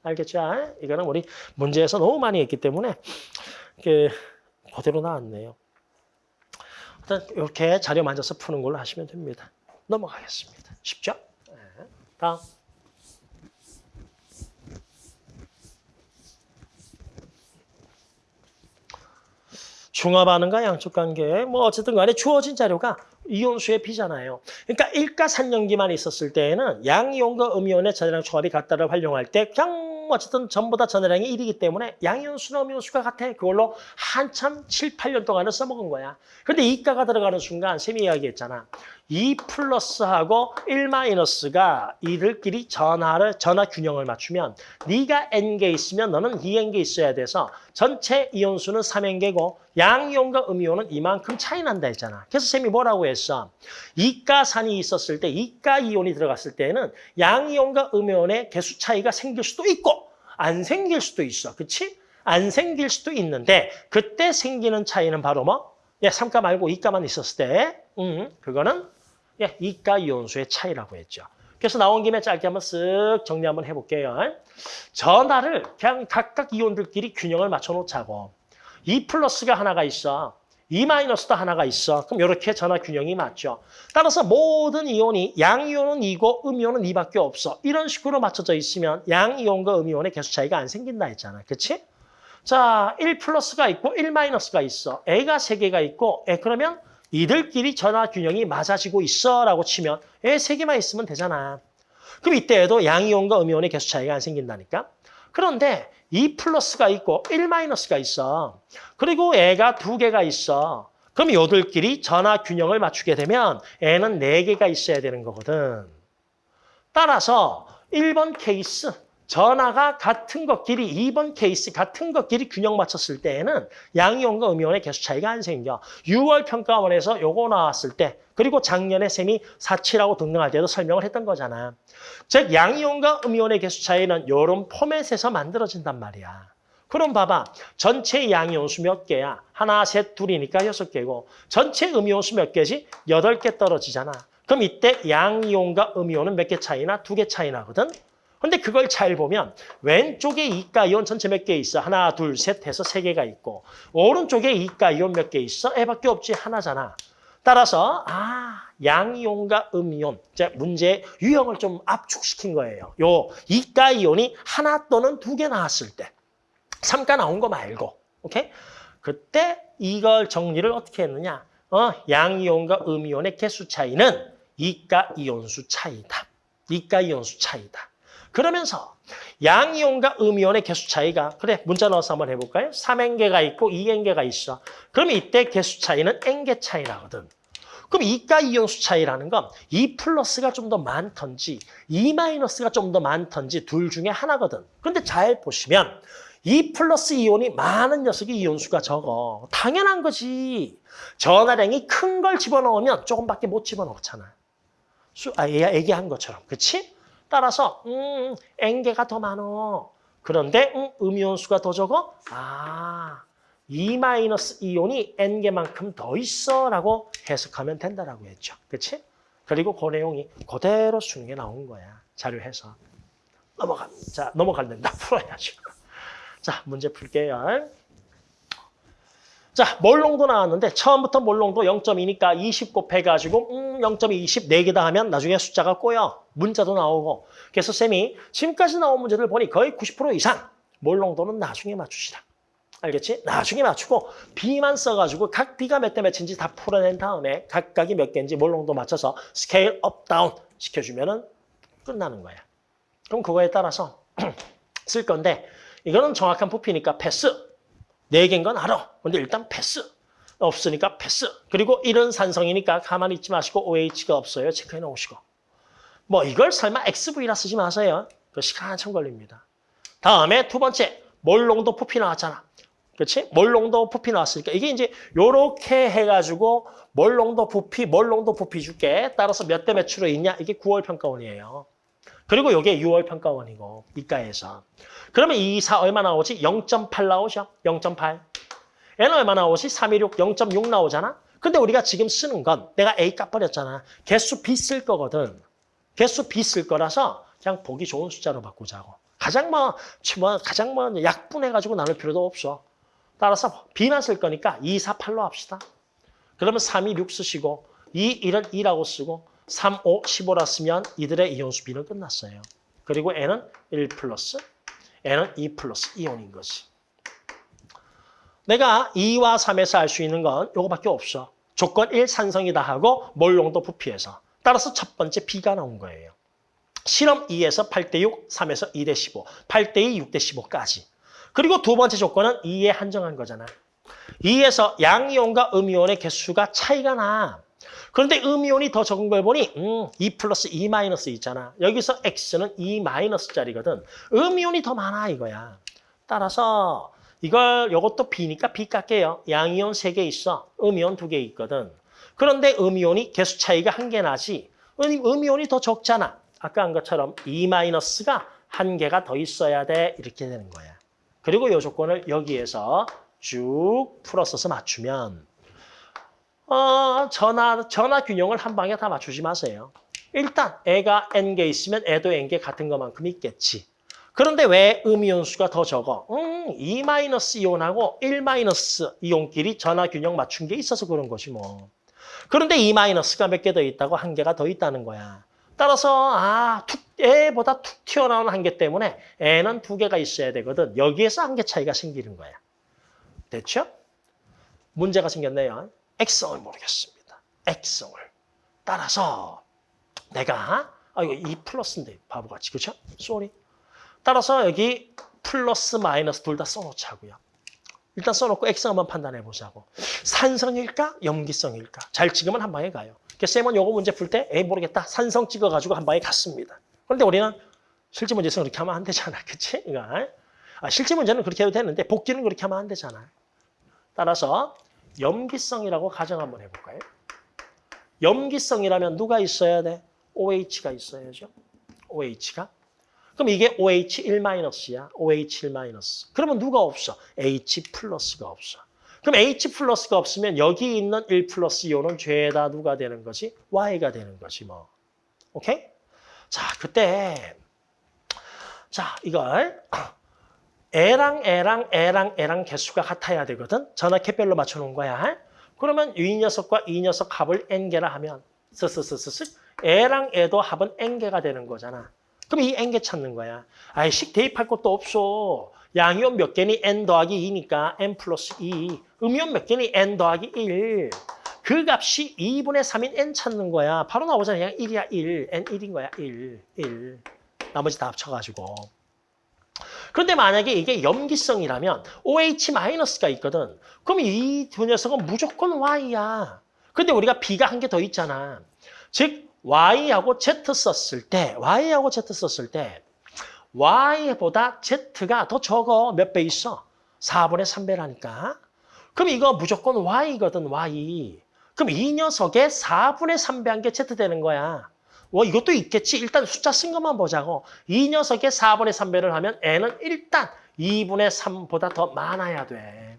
알겠죠? 이거는 우리 문제에서 너무 많이 했기 때문에 그 그대로 나왔네요. 일단 이렇게 자료 만져서 푸는 걸로 하시면 됩니다. 넘어가겠습니다. 쉽죠? 네. 다음. 중화반응과 양쪽 관계, 뭐 어쨌든 간에 주어진 자료가 이온수의 B잖아요. 그러니까 일가산염기만 있었을 때에는 양이온과 음이온의 전해량 조합이 같다를 활용할 때 그냥 어쨌든 전부 다 전해량이 1이기 때문에 양이온수나 음이온수가 같아. 그걸로 한참 7, 8년 동안을 써먹은 거야. 그런데 이가가 들어가는 순간 쌤이 이야기했잖아. 2 플러스하고 1 마이너스가 이들끼리 전하를 전하 균형을 맞추면 네가 n개 있으면 너는 2n개 있어야 돼서 전체 이온수는 3n개고 양이온과 음이온은 이만큼 차이 난다 했잖아. 그래서 쌤이 뭐라고 했어? 이가산이 있었을 때 이가 이온이 들어갔을 때는 양이온과 음이온의 개수 차이가 생길 수도 있고 안 생길 수도 있어. 그렇지? 안 생길 수도 있는데 그때 생기는 차이는 바로 뭐? 야, 3가 말고 2가만 있었을 때 음, 그거는 예, 이가 이온수의 차이라고 했죠. 그래서 나온 김에 짧게 한번 쓱 정리 한번 해볼게요. 전하를 그냥 각각 이온들끼리 균형을 맞춰놓자고. 2 플러스가 하나가 있어. 2 마이너스도 하나가 있어. 그럼 이렇게 전하 균형이 맞죠. 따라서 모든 이온이 양이온은 2고 음이온은 2밖에 없어. 이런 식으로 맞춰져 있으면 양이온과 음이온의 개수 차이가 안 생긴다 했잖아. 그치? 자, 1 플러스가 있고 1 마이너스가 있어. A가 3개가 있고 에, 그러면 이들끼리 전화 균형이 맞아지고 있어 라고 치면 애 세 개만 있으면 되잖아. 그럼 이때에도 양이온과 음이온의 개수 차이가 안 생긴다니까. 그런데 2 플러스가 있고 1 마이너스가 있어. 그리고 애가 두 개가 있어. 그럼 요들끼리 전화 균형을 맞추게 되면 애는 네 개가 있어야 되는 거거든. 따라서 1번 케이스 전하가 같은 것끼리 2번 케이스 같은 것끼리 균형 맞췄을 때에는 양이온과 음이온의 개수 차이가 안 생겨. 6월 평가원에서 요거 나왔을 때 그리고 작년에 쌤이 4, 7하고 등등할 때도 설명을 했던 거잖아. 즉 양이온과 음이온의 개수 차이는 요런 포맷에서 만들어진단 말이야. 그럼 봐봐. 전체 양이온수 몇 개야? 하나, 셋, 둘이니까 여섯 개고 전체 음이온수 몇 개지? 여덟 개 떨어지잖아. 그럼 이때 양이온과 음이온은 몇 개 차이나? 두 개 차이 나거든? 근데 그걸 잘 보면 왼쪽에 이가 이온 전체 몇 개 있어? 하나, 둘, 셋 해서 세 개가 있고 오른쪽에 이가 이온 몇 개 있어? 애밖에 없지 하나잖아. 따라서 아 양이온과 음이온 자 문제 유형을 좀 압축시킨 거예요. 요 이가 이온이 하나 또는 두 개 나왔을 때 삼가 나온 거 말고 오케이? 그때 이걸 정리를 어떻게 했느냐? 어 양이온과 음이온의 개수 차이는 이가 이온수 차이다. 이가 이온수 차이다. 그러면서 양이온과 음이온의 개수 차이가 그래 문자 넣어서 한번 해볼까요? 3N개가 있고 2N개가 있어. 그럼 이때 개수 차이는 N개 차이라거든. 그럼 이가 이온수 차이라는 건2 플러스가 좀 더 많던지 2 마이너스가 좀 더 많던지 둘 중에 하나거든. 근데 잘 보시면 2 플러스 이온이 많은 녀석이 이온수가 적어. 당연한 거지. 전화량이 큰 걸 집어넣으면 조금밖에 못 집어넣잖아. 수, 아, 얘기한 것처럼. 그렇지? 따라서 음, N개가 더 많어. 그런데 음, 음이온수가 더 적어? 아, 2 마이너스 이온이 N개만큼 더 있어 라고 해석하면 된다라고 했죠. 그렇지? 그리고 그 내용이 그대로 수능에 나온 거야. 자료해서. 넘어가. 자, 넘어갈는다. 풀어야죠. 자, 문제 풀게요. 자, 몰 농도 나왔는데 처음부터 몰 농도 0.2니까 20 곱해가지고 음, 0.2, 20 4개다 하면 나중에 숫자가 꼬여. 문자도 나오고. 그래서 쌤이 지금까지 나온 문제들 보니 거의 90% 이상 몰 농도는 나중에 맞추시라. 알겠지? 나중에 맞추고 B만 써가지고 각 B가 몇 대 몇인지 다 풀어낸 다음에 각각이 몇 개인지 몰 농도 맞춰서 scale up, down 시켜주면 은 끝나는 거야. 그럼 그거에 따라서 쓸 건데 이거는 정확한 부피니까 패스. 네 개인 건 알아. 근데 일단 패스. 없으니까 패스. 그리고 이런 산성이니까 가만히 있지 마시고 OH가 없어요. 체크해 놓으시고. 뭐 이걸 설마 XV라 쓰지 마세요. 그 시간 한참 걸립니다. 다음에 두 번째 몰롱도 부피 나왔잖아. 그렇지? 몰롱도 부피 나왔으니까 이게 이제 요렇게 해가지고 몰롱도 부피, 몰롱도 부피 줄게. 따라서 몇 대 몇으로 있냐? 이게 9월 평가원이에요. 그리고 이게 6월 평가원이고 이과에서. 그러면 2, 4 얼마 나오지? 0.8 나오죠? 0.8. N 얼마 나오지? 316, 0.6 나오잖아? 근데 우리가 지금 쓰는 건 내가 A 값버렸잖아. 개수 B 쓸 거거든. 개수 B 쓸 거라서 그냥 보기 좋은 숫자로 바꾸자고. 가장 뭐, 뭐 가장 뭐 약분해가지고 나눌 필요도 없어. 따라서 B만 쓸 거니까 2, 4, 8로 합시다. 그러면 3, 2, 6 쓰시고 2, 1은 2라고 쓰고 3, 5, 15라 쓰면 이들의 이온수 B는 끝났어요. 그리고 N은 1 플러스, N은 2 플러스 이온인 거지. 내가 2와 3에서 알 수 있는 건 이거밖에 없어. 조건 1 산성이다 하고 몰롱도 부피해서. 따라서 첫 번째 B가 나온 거예요. 실험 2에서 8대 6, 3에서 2대 15, 8대 2, 6대 15까지. 그리고 두 번째 조건은 2에 한정한 거잖아. 2에서 양이온과 음이온의 개수가 차이가 나. 그런데 음이온이 더 적은 걸 보니 음, 2 플러스 2 마이너스 있잖아. 여기서 X는 2 마이너스 짜리거든. 음이온이 더 많아 이거야. 따라서 이걸 이것도 B니까 B 깎게요. 양이온 3개 있어. 음이온 2개 있거든. 그런데 음이온이 개수 차이가 한 개 나지. 음, 음이온이 더 적잖아. 아까 한 것처럼 2 마이너스가 한 개가 더 있어야 돼. 이렇게 되는 거야. 그리고 이 조건을 여기에서 쭉 풀어서서 맞추면 어, 전화, 전화 균형을 한 방에 다 맞추지 마세요. 일단 애가 n개 있으면 애도 n개 같은 것만큼 있겠지. 그런데 왜 음이온수가 더 적어? 음, 2 마이너스 이온하고 1 마이너스 이온끼리 전화 균형 맞춘 게 있어서 그런 거지 뭐. 그런데 2 마이너스가 몇 개 더 있다고 한 개가 더 있다는 거야. 따라서 아, 툭, 애보다 툭 튀어나오는 한 개 때문에 애는 두 개가 있어야 되거든. 여기에서 한 개 차이가 생기는 거야. 됐죠? 문제가 생겼네요. 액성을 모르겠습니다. 액성을. 따라서 내가 아 이거 2 플러스인데 바보같이 그렇죠? sorry. 따라서 여기 플러스 마이너스 둘 다 써놓자고요. 일단 써놓고 액성 한번 판단해 보자고. 산성일까? 염기성일까? 잘 찍으면 한 방에 가요. 그래서 쌤은 요거 문제 풀 때 에이 모르겠다. 산성 찍어가지고 한 방에 갔습니다. 그런데 우리는 실제 문제에서 그렇게 하면 안 되잖아. 그치? 이거. 아, 실제 문제는 그렇게 해도 되는데 복귀는 그렇게 하면 안 되잖아. 따라서 염기성이라고 가정 한번 해볼까요? 염기성이라면 누가 있어야 돼? OH가 있어야죠. OH가. 그럼 이게 OH1-야. OH1-. 그러면 누가 없어? H 플러스가 없어. 그럼 H 플러스가 없으면 여기 있는 1 플러스 이온은 죄다 누가 되는 거지? Y가 되는 거지 뭐. 오케이? 자, 그때 자, 이걸 A랑 A랑 A랑 A랑 개수가 같아야 되거든. 전화캐별로 맞춰놓은 거야. 그러면 이 녀석과 이 녀석 합을 N개라 하면 스스스스스 A랑 A도 합은 N개가 되는 거잖아. 그럼 이 N개 찾는 거야. 아이 식 대입할 것도 없어. 양이온 몇 개니 N 더하기 2니까 N 플러스 2. 음이온 몇 개니 N 더하기 1. 그 값이 2분의 3인 N 찾는 거야. 바로 나오잖아. 그냥 1이야 1. N 1인 거야. 1. 1. 나머지 다 합쳐가지고. 그런데 만약에 이게 염기성이라면 OH-가 있거든. 그럼 이 두 녀석은 무조건 Y야. 근데 우리가 B가 한 개 더 있잖아. 즉 Y하고 Z 썼을 때 Y하고 Z 썼을 때 Y보다 Z가 더 적어. 몇 배 있어? 4분의 3배라니까. 그럼 이거 무조건 Y거든, Y. 그럼 이 녀석의 4분의 3배 한 게 Z 되는 거야. 뭐 이것도 있겠지. 일단 숫자 쓴 것만 보자고. 이 녀석의 4분의 3배를 하면 n은 일단 2분의 3보다 더 많아야 돼.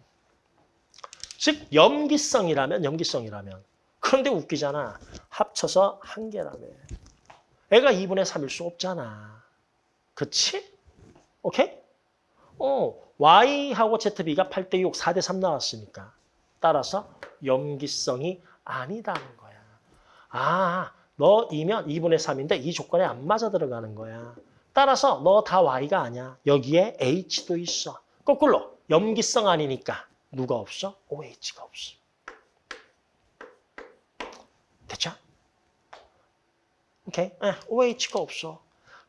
즉 염기성이라면 염기성이라면. 그런데 웃기잖아. 합쳐서 한 개라며. 애가 2분의 3일 수 없잖아. 그치? 오케이? 어, Y하고 ZB가 8대 6, 4대 3 나왔으니까. 따라서 염기성이 아니다는 거야. 아, 너이면 2분의 3인데 이 조건에 안 맞아 들어가는 거야. 따라서 너 다 Y가 아니야. 여기에 H도 있어. 거꾸로 염기성 아니니까 누가 없어? OH가 없어. 됐죠? 오케이. 네, OH가 없어.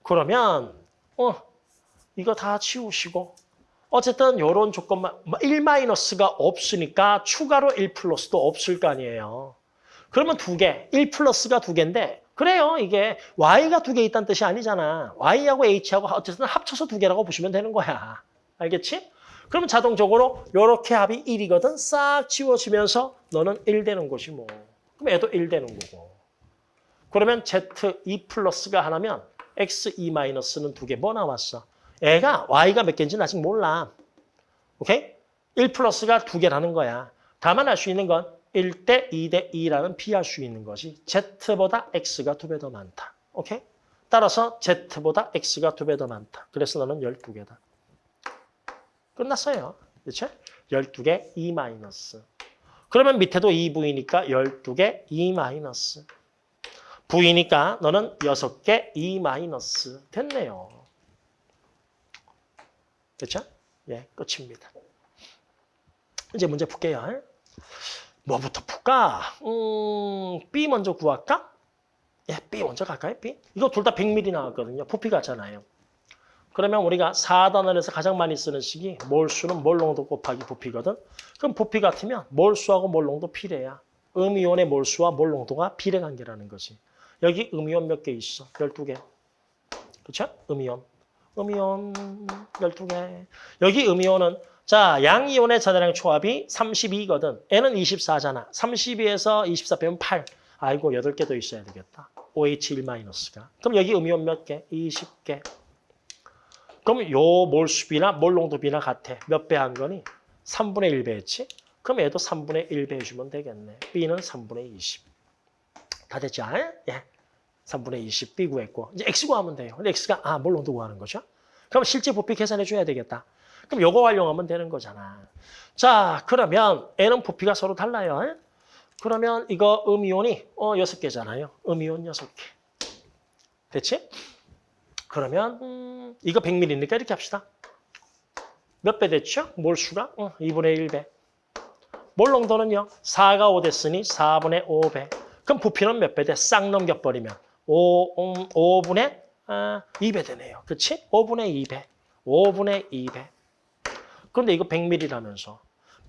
그러면 어 이거 다 치우시고 어쨌든 이런 조건만 1-가 없으니까 추가로 1 플러스도 없을 거 아니에요. 그러면 두 개, 1 플러스가 두 개인데 그래요. 이게 y가 두 개 있다는 뜻이 아니잖아. y하고 h하고 어쨌든 합쳐서 두 개라고 보시면 되는 거야. 알겠지? 그러면 자동적으로 이렇게 합이 1이거든. 싹 지워지면서 너는 1 되는 것이 뭐. 그럼 얘도 1 되는 거고. 그러면 z 2 플러스가 하나면 x 2 마이너스는 두 개 뭐 나왔어? 애가 y가 몇 개인지는 아직 몰라. 오케이? 1 플러스가 두 개라는 거야. 다만 알 수 있는 건 1대 2대 2라는 피할 수 있는 것이 Z보다 X가 두 배 더 많다. 오케이? 따라서 Z보다 X가 두 배 더 많다. 그래서 너는 12개다. 끝났어요. 그렇죠? 12개 E 마이너스. 그러면 밑에도 2V니까 12개 E 마이너스. V니까 너는 6개 E 마이너스. 됐네요. 그렇죠? 예, 끝입니다. 이제 문제 풀게요. 뭐부터 풀까? 음, B 먼저 구할까? 예, B 먼저 갈까요? B? 이거 둘 다 100ml 나왔거든요. 부피 같잖아요. 그러면 우리가 4단원에서 가장 많이 쓰는 식이 몰수는 몰농도 곱하기 부피거든. 그럼 부피 같으면 몰수하고 몰농도 비례야. 음이온의 몰수와 몰농도가 비례 관계라는 거지. 여기 음이온 몇 개 있어? 12개. 그렇죠? 음이온. 음이온 12개. 여기 음이온은 자, 양이온의 전화량 초합이 32거든. N은 24잖아. 32에서 24 빼면 8. 아이고, 8개 더 있어야 되겠다. OH1-가. 그럼 여기 음이온 몇 개? 20개. 그럼 요 몰수비나 몰농도비나 같아. 몇 배 한 거니? 3분의 1배 했지? 그럼 얘도 3분의 1배 해주면 되겠네. B는 3분의 20. 다 됐죠? 예. 3분의 20 B 구했고. 이제 X 구하면 돼요. 근데 X가, 아, 몰농도 구하는 거죠? 그럼 실제 부피 계산해 줘야 되겠다. 그럼 요거 활용하면 되는 거잖아. 자, 그러면 N은 부피가 서로 달라요. 그러면 이거 음이온이 어 6개잖아요. 음이온 6개. 됐지? 그러면 음, 이거 100ml니까 이렇게 합시다. 몇 배 됐죠? 몰 수가? 어, 2분의 1배. 몰 농도는요? 4가 5 됐으니 4분의 5배. 그럼 부피는 몇 배 돼? 싹 넘겨버리면 5, 음, 5분의 아, 2배 되네요. 그렇지? 5분의 2배. 5분의 2배. 그런데 이거 100ml라면서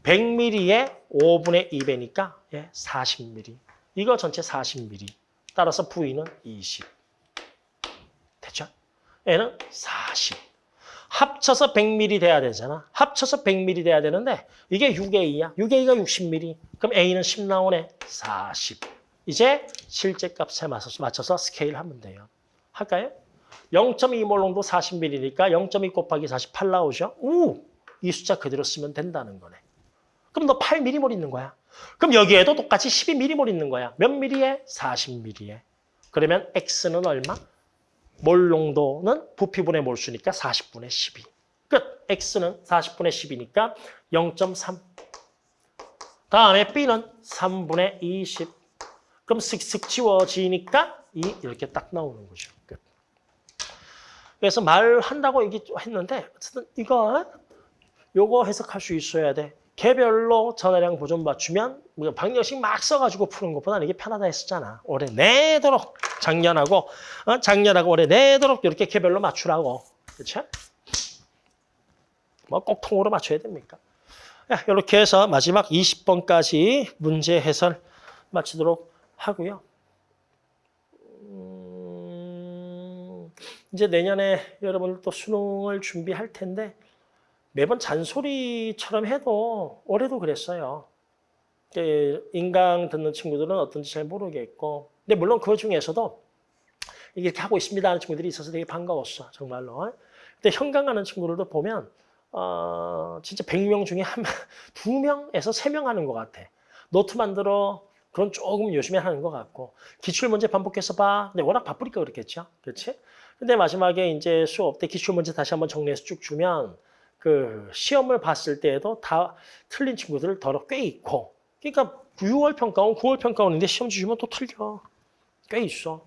100ml에 5분의 2배니까 예, 40ml. 이거 전체 40ml. 따라서 V는 20. 됐죠? 얘는 40. 합쳐서 100mm 돼야 되잖아. 합쳐서 100mm 돼야 되는데 이게 6A야. 6A가 60mm. 그럼 A는 10 나오네. 40. 이제 실제 값에 맞춰서, 맞춰서 스케일 하면 돼요. 할까요? 0.2몰롱도 40mm니까 0.2 곱하기 48 나오죠? 우! 이 숫자 그대로 쓰면 된다는 거네. 그럼 너 8mm몰 있는 거야. 그럼 여기에도 똑같이 12mm몰 있는 거야. 몇 mm에? 40mm에. 그러면 X는 얼마? 몰 농도는 부피분의 몰수니까 40분의 12. 끝. X는 40분의 10이니까 0.3. 다음에 B는 3분의 20. 그럼 슥슥 지워지니까 2 이렇게 딱 나오는 거죠. 끝. 그래서 말한다고 얘기했는데 어쨌든 이거 요거 해석할 수 있어야 돼. 개별로 전화량 보존 맞추면 뭐 방정식 막 써가지고 푸는 것보다는 이게 편하다 했었잖아. 올해 내도록 작년하고 어? 작년하고 올해 내도록 이렇게 개별로 맞추라고. 그렇죠? 뭐 꼭 통으로 맞춰야 됩니까? 야, 이렇게 해서 마지막 20번까지 문제 해설 마치도록 하고요. 음, 이제 내년에 여러분들 또 수능을 준비할 텐데 매번 잔소리처럼 해도 올해도 그랬어요. 그 인강 듣는 친구들은 어떤지 잘 모르겠고. 근데 물론 그 중에서도 이렇게 하고 있습니다 하는 친구들이 있어서 되게 반가웠어 정말로. 근데 현강 가는 친구들도 보면 어, 진짜 100명 중에 한, 두 명에서 세 명 하는 것 같아. 노트 만들어 그건 조금 열심히 하는 것 같고. 기출문제 반복해서 봐. 근데 워낙 바쁘니까 그렇겠죠? 그렇지? 근데 마지막에 이제 수업 때 기출문제 다시 한번 정리해서 쭉 주면 그 시험을 봤을 때에도 다 틀린 친구들 더러 꽤 있고 그러니까 6월 평가원, 9월 평가원인데 시험 주시면 또 틀려. 꽤 있어.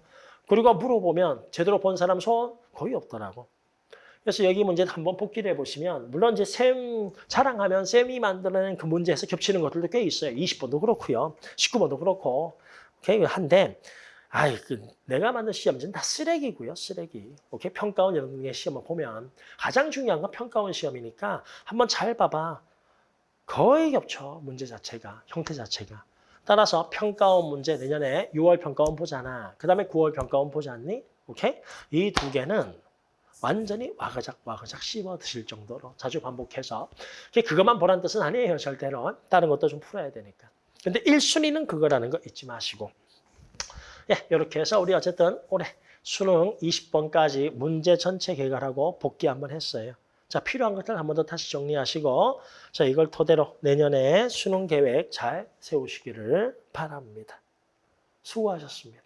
그리고 물어보면 제대로 본 사람 손 거의 없더라고. 그래서 여기 문제 한번 복기를 해보시면 물론 이제 쌤 자랑하면 쌤이 만들어낸 그 문제에서 겹치는 것들도 꽤 있어요. 20번도 그렇고요. 19번도 그렇고. 오케이? 한데 아이, 그 내가 만든 시험지는 다 쓰레기고요, 쓰레기. 오케이? 평가원 게 시험을 보면 가장 중요한 건 평가원 시험이니까 한번 잘 봐봐. 거의 겹쳐, 문제 자체가, 형태 자체가. 따라서 평가원 문제 내년에 6월 평가원 보잖아. 그 다음에 9월 평가원 보지 않니? 오케이? 이 두 개는 완전히 와그작 와그작 씹어 드실 정도로 자주 반복해서 그것만 보란 뜻은 아니에요, 절대로. 다른 것도 좀 풀어야 되니까. 근데 1순위는 그거라는 거 잊지 마시고. 예, 이렇게 해서 우리 어쨌든 올해 수능 20번까지 문제 전체 개괄하고 복귀 한번 했어요. 자, 필요한 것들 한 번 더 다시 정리하시고 자, 이걸 토대로 내년에 수능 계획 잘 세우시기를 바랍니다. 수고하셨습니다.